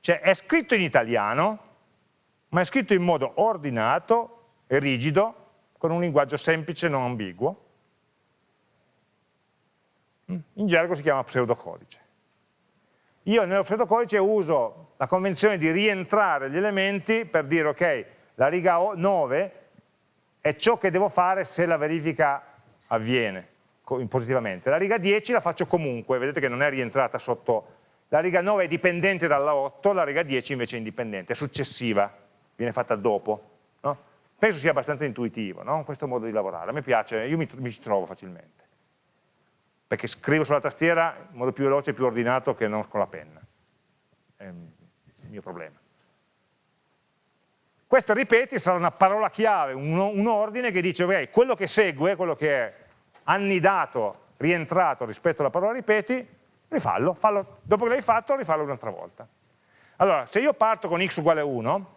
Cioè è scritto in italiano, ma è scritto in modo ordinato e rigido, con un linguaggio semplice e non ambiguo. Mm? In gergo si chiama pseudocodice. Io nello pseudocodice uso la convenzione di rientrare gli elementi per dire ok, la riga 9 è ciò che devo fare se la verifica avviene positivamente. La riga 10 la faccio comunque, vedete che non è rientrata sotto la riga 9 è dipendente dalla 8, la riga 10 invece è indipendente, è successiva, viene fatta dopo. No? Penso sia abbastanza intuitivo, no? questo modo di lavorare, a me piace, io mi, mi ci trovo facilmente, perché scrivo sulla tastiera in modo più veloce e più ordinato che non con la penna, è il mio problema. Questo ripeti sarà una parola chiave, un, un ordine che dice ok, quello che segue, quello che è annidato, rientrato rispetto alla parola ripeti, rifallo, fallo, dopo che l'hai fatto rifallo un'altra volta. Allora, se io parto con x uguale 1,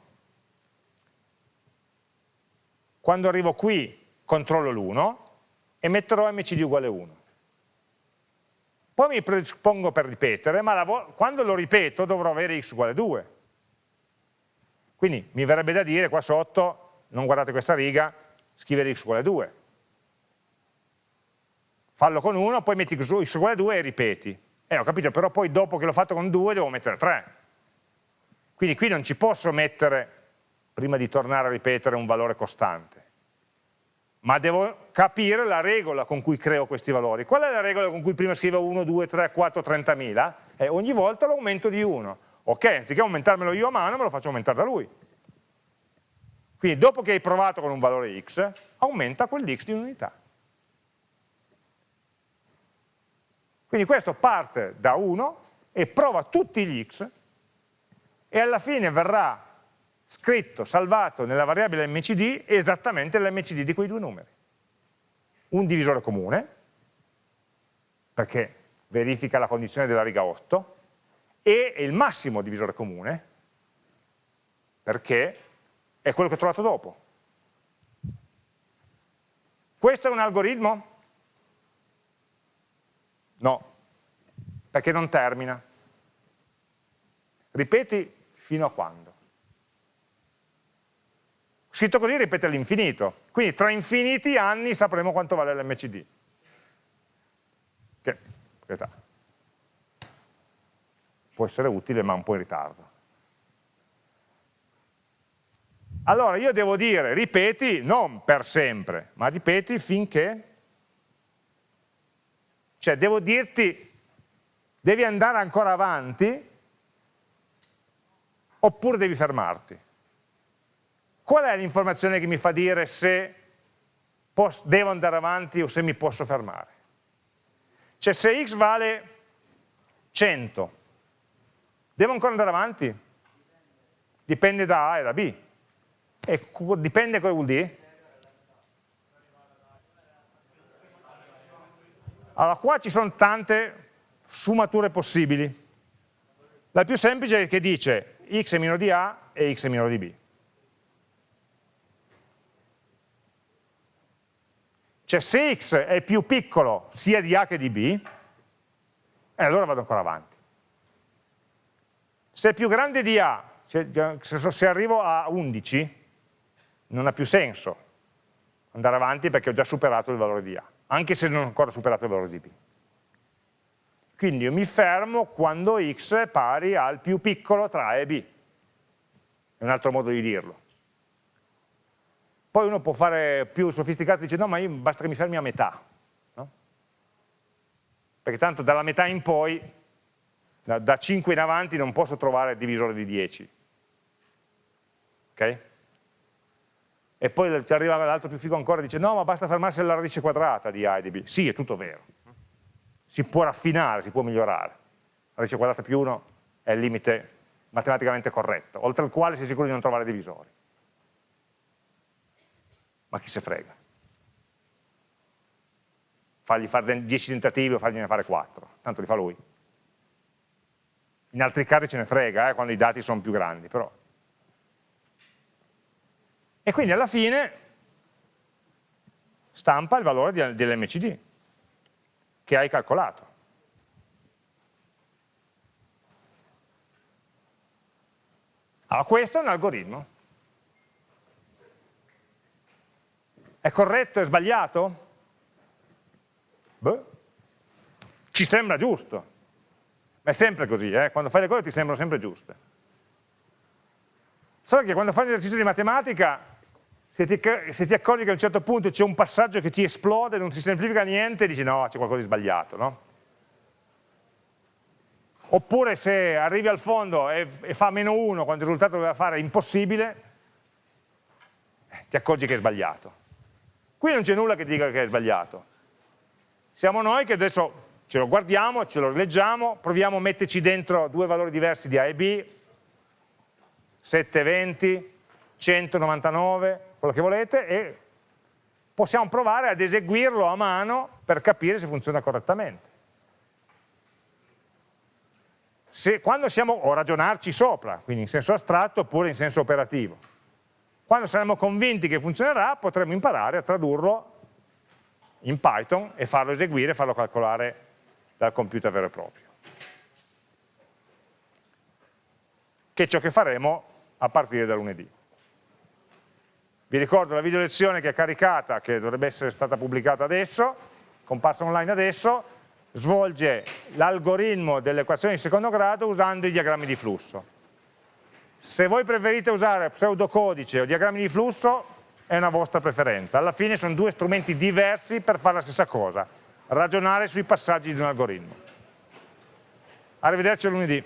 quando arrivo qui controllo l'1 e metterò mcd uguale 1. Poi mi predispongo per ripetere, ma quando lo ripeto dovrò avere x uguale 2. Quindi mi verrebbe da dire qua sotto, non guardate questa riga, scrivere x uguale 2. Fallo con 1, poi metti x uguale 2 e ripeti. Eh, ho capito, però poi dopo che l'ho fatto con 2 devo mettere 3. Quindi qui non ci posso mettere, prima di tornare a ripetere, un valore costante. Ma devo capire la regola con cui creo questi valori. Qual è la regola con cui prima scrivo 1, 2, 3, 4, 30.000? Eh, ogni volta l'aumento di 1. Ok, anziché aumentarmelo io a mano, me lo faccio aumentare da lui. Quindi dopo che hai provato con un valore x, aumenta quell'x di un'unità. Quindi questo parte da 1 e prova tutti gli x e alla fine verrà scritto, salvato nella variabile mcd esattamente l'mcd di quei due numeri. Un divisore comune, perché verifica la condizione della riga 8, e il massimo divisore comune, perché è quello che ho trovato dopo. Questo è un algoritmo? No, perché non termina. Ripeti fino a quando. Scritto così ripete all'infinito, quindi tra infiniti anni sapremo quanto vale l'MCD. Che, aspetta, può essere utile ma un po' in ritardo. Allora io devo dire ripeti non per sempre, ma ripeti finché cioè devo dirti, devi andare ancora avanti oppure devi fermarti. Qual è l'informazione che mi fa dire se devo andare avanti o se mi posso fermare? Cioè se x vale 100, devo ancora andare avanti? Dipende da A e da B. E dipende cosa vuol dire? Allora, qua ci sono tante sfumature possibili. La più semplice è che dice x è minore di A e x è minore di B. Cioè se x è più piccolo sia di A che di B, eh, allora vado ancora avanti. Se è più grande di A, se arrivo a 11, non ha più senso andare avanti perché ho già superato il valore di A anche se non ho ancora superato il valore di b. Quindi io mi fermo quando x è pari al più piccolo tra a e b. È un altro modo di dirlo. Poi uno può fare più sofisticato e dice no ma io basta che mi fermi a metà. No? Perché tanto dalla metà in poi, da, da 5 in avanti non posso trovare il divisore di 10. Ok? E poi ci arriva l'altro più figo ancora e dice no ma basta fermarsi alla radice quadrata di A e di B. Sì, è tutto vero. Si può raffinare, si può migliorare. La radice quadrata più 1 è il limite matematicamente corretto, oltre al quale si è sicuri di non trovare divisori. Ma chi se frega? Fargli fare 10 tentativi o fargliene fare 4, tanto li fa lui. In altri casi ce ne frega, eh, quando i dati sono più grandi, però e quindi alla fine stampa il valore dell'MCD che hai calcolato. Allora questo è un algoritmo. È corretto? È sbagliato? Beh, ci sembra giusto. Ma è sempre così, eh? quando fai le cose ti sembrano sempre giuste. Solo che quando fai un esercizio di matematica se ti, se ti, accorgi che a un certo punto c'è un passaggio che ti esplode, non si semplifica niente, dici no, c'è qualcosa di sbagliato, no? oppure se arrivi al fondo e, e fa meno 1 quando il risultato doveva fare impossibile, ti accorgi che è sbagliato. Qui non c'è nulla che dica che è sbagliato. Siamo noi che adesso ce lo guardiamo, ce lo rileggiamo, proviamo a metterci dentro due valori diversi di A e B, 720, 199, quello che volete, e possiamo provare ad eseguirlo a mano per capire se funziona correttamente. Se, quando siamo, o ragionarci sopra, quindi in senso astratto oppure in senso operativo. Quando saremo convinti che funzionerà potremo imparare a tradurlo in Python e farlo eseguire, farlo calcolare dal computer vero e proprio. Che è ciò che faremo a partire da lunedì. Vi ricordo la video lezione che è caricata, che dovrebbe essere stata pubblicata adesso, comparsa online adesso, svolge l'algoritmo delle equazioni di secondo grado usando i diagrammi di flusso. Se voi preferite usare pseudocodice o diagrammi di flusso, è una vostra preferenza. Alla fine sono due strumenti diversi per fare la stessa cosa, ragionare sui passaggi di un algoritmo. Arrivederci lunedì.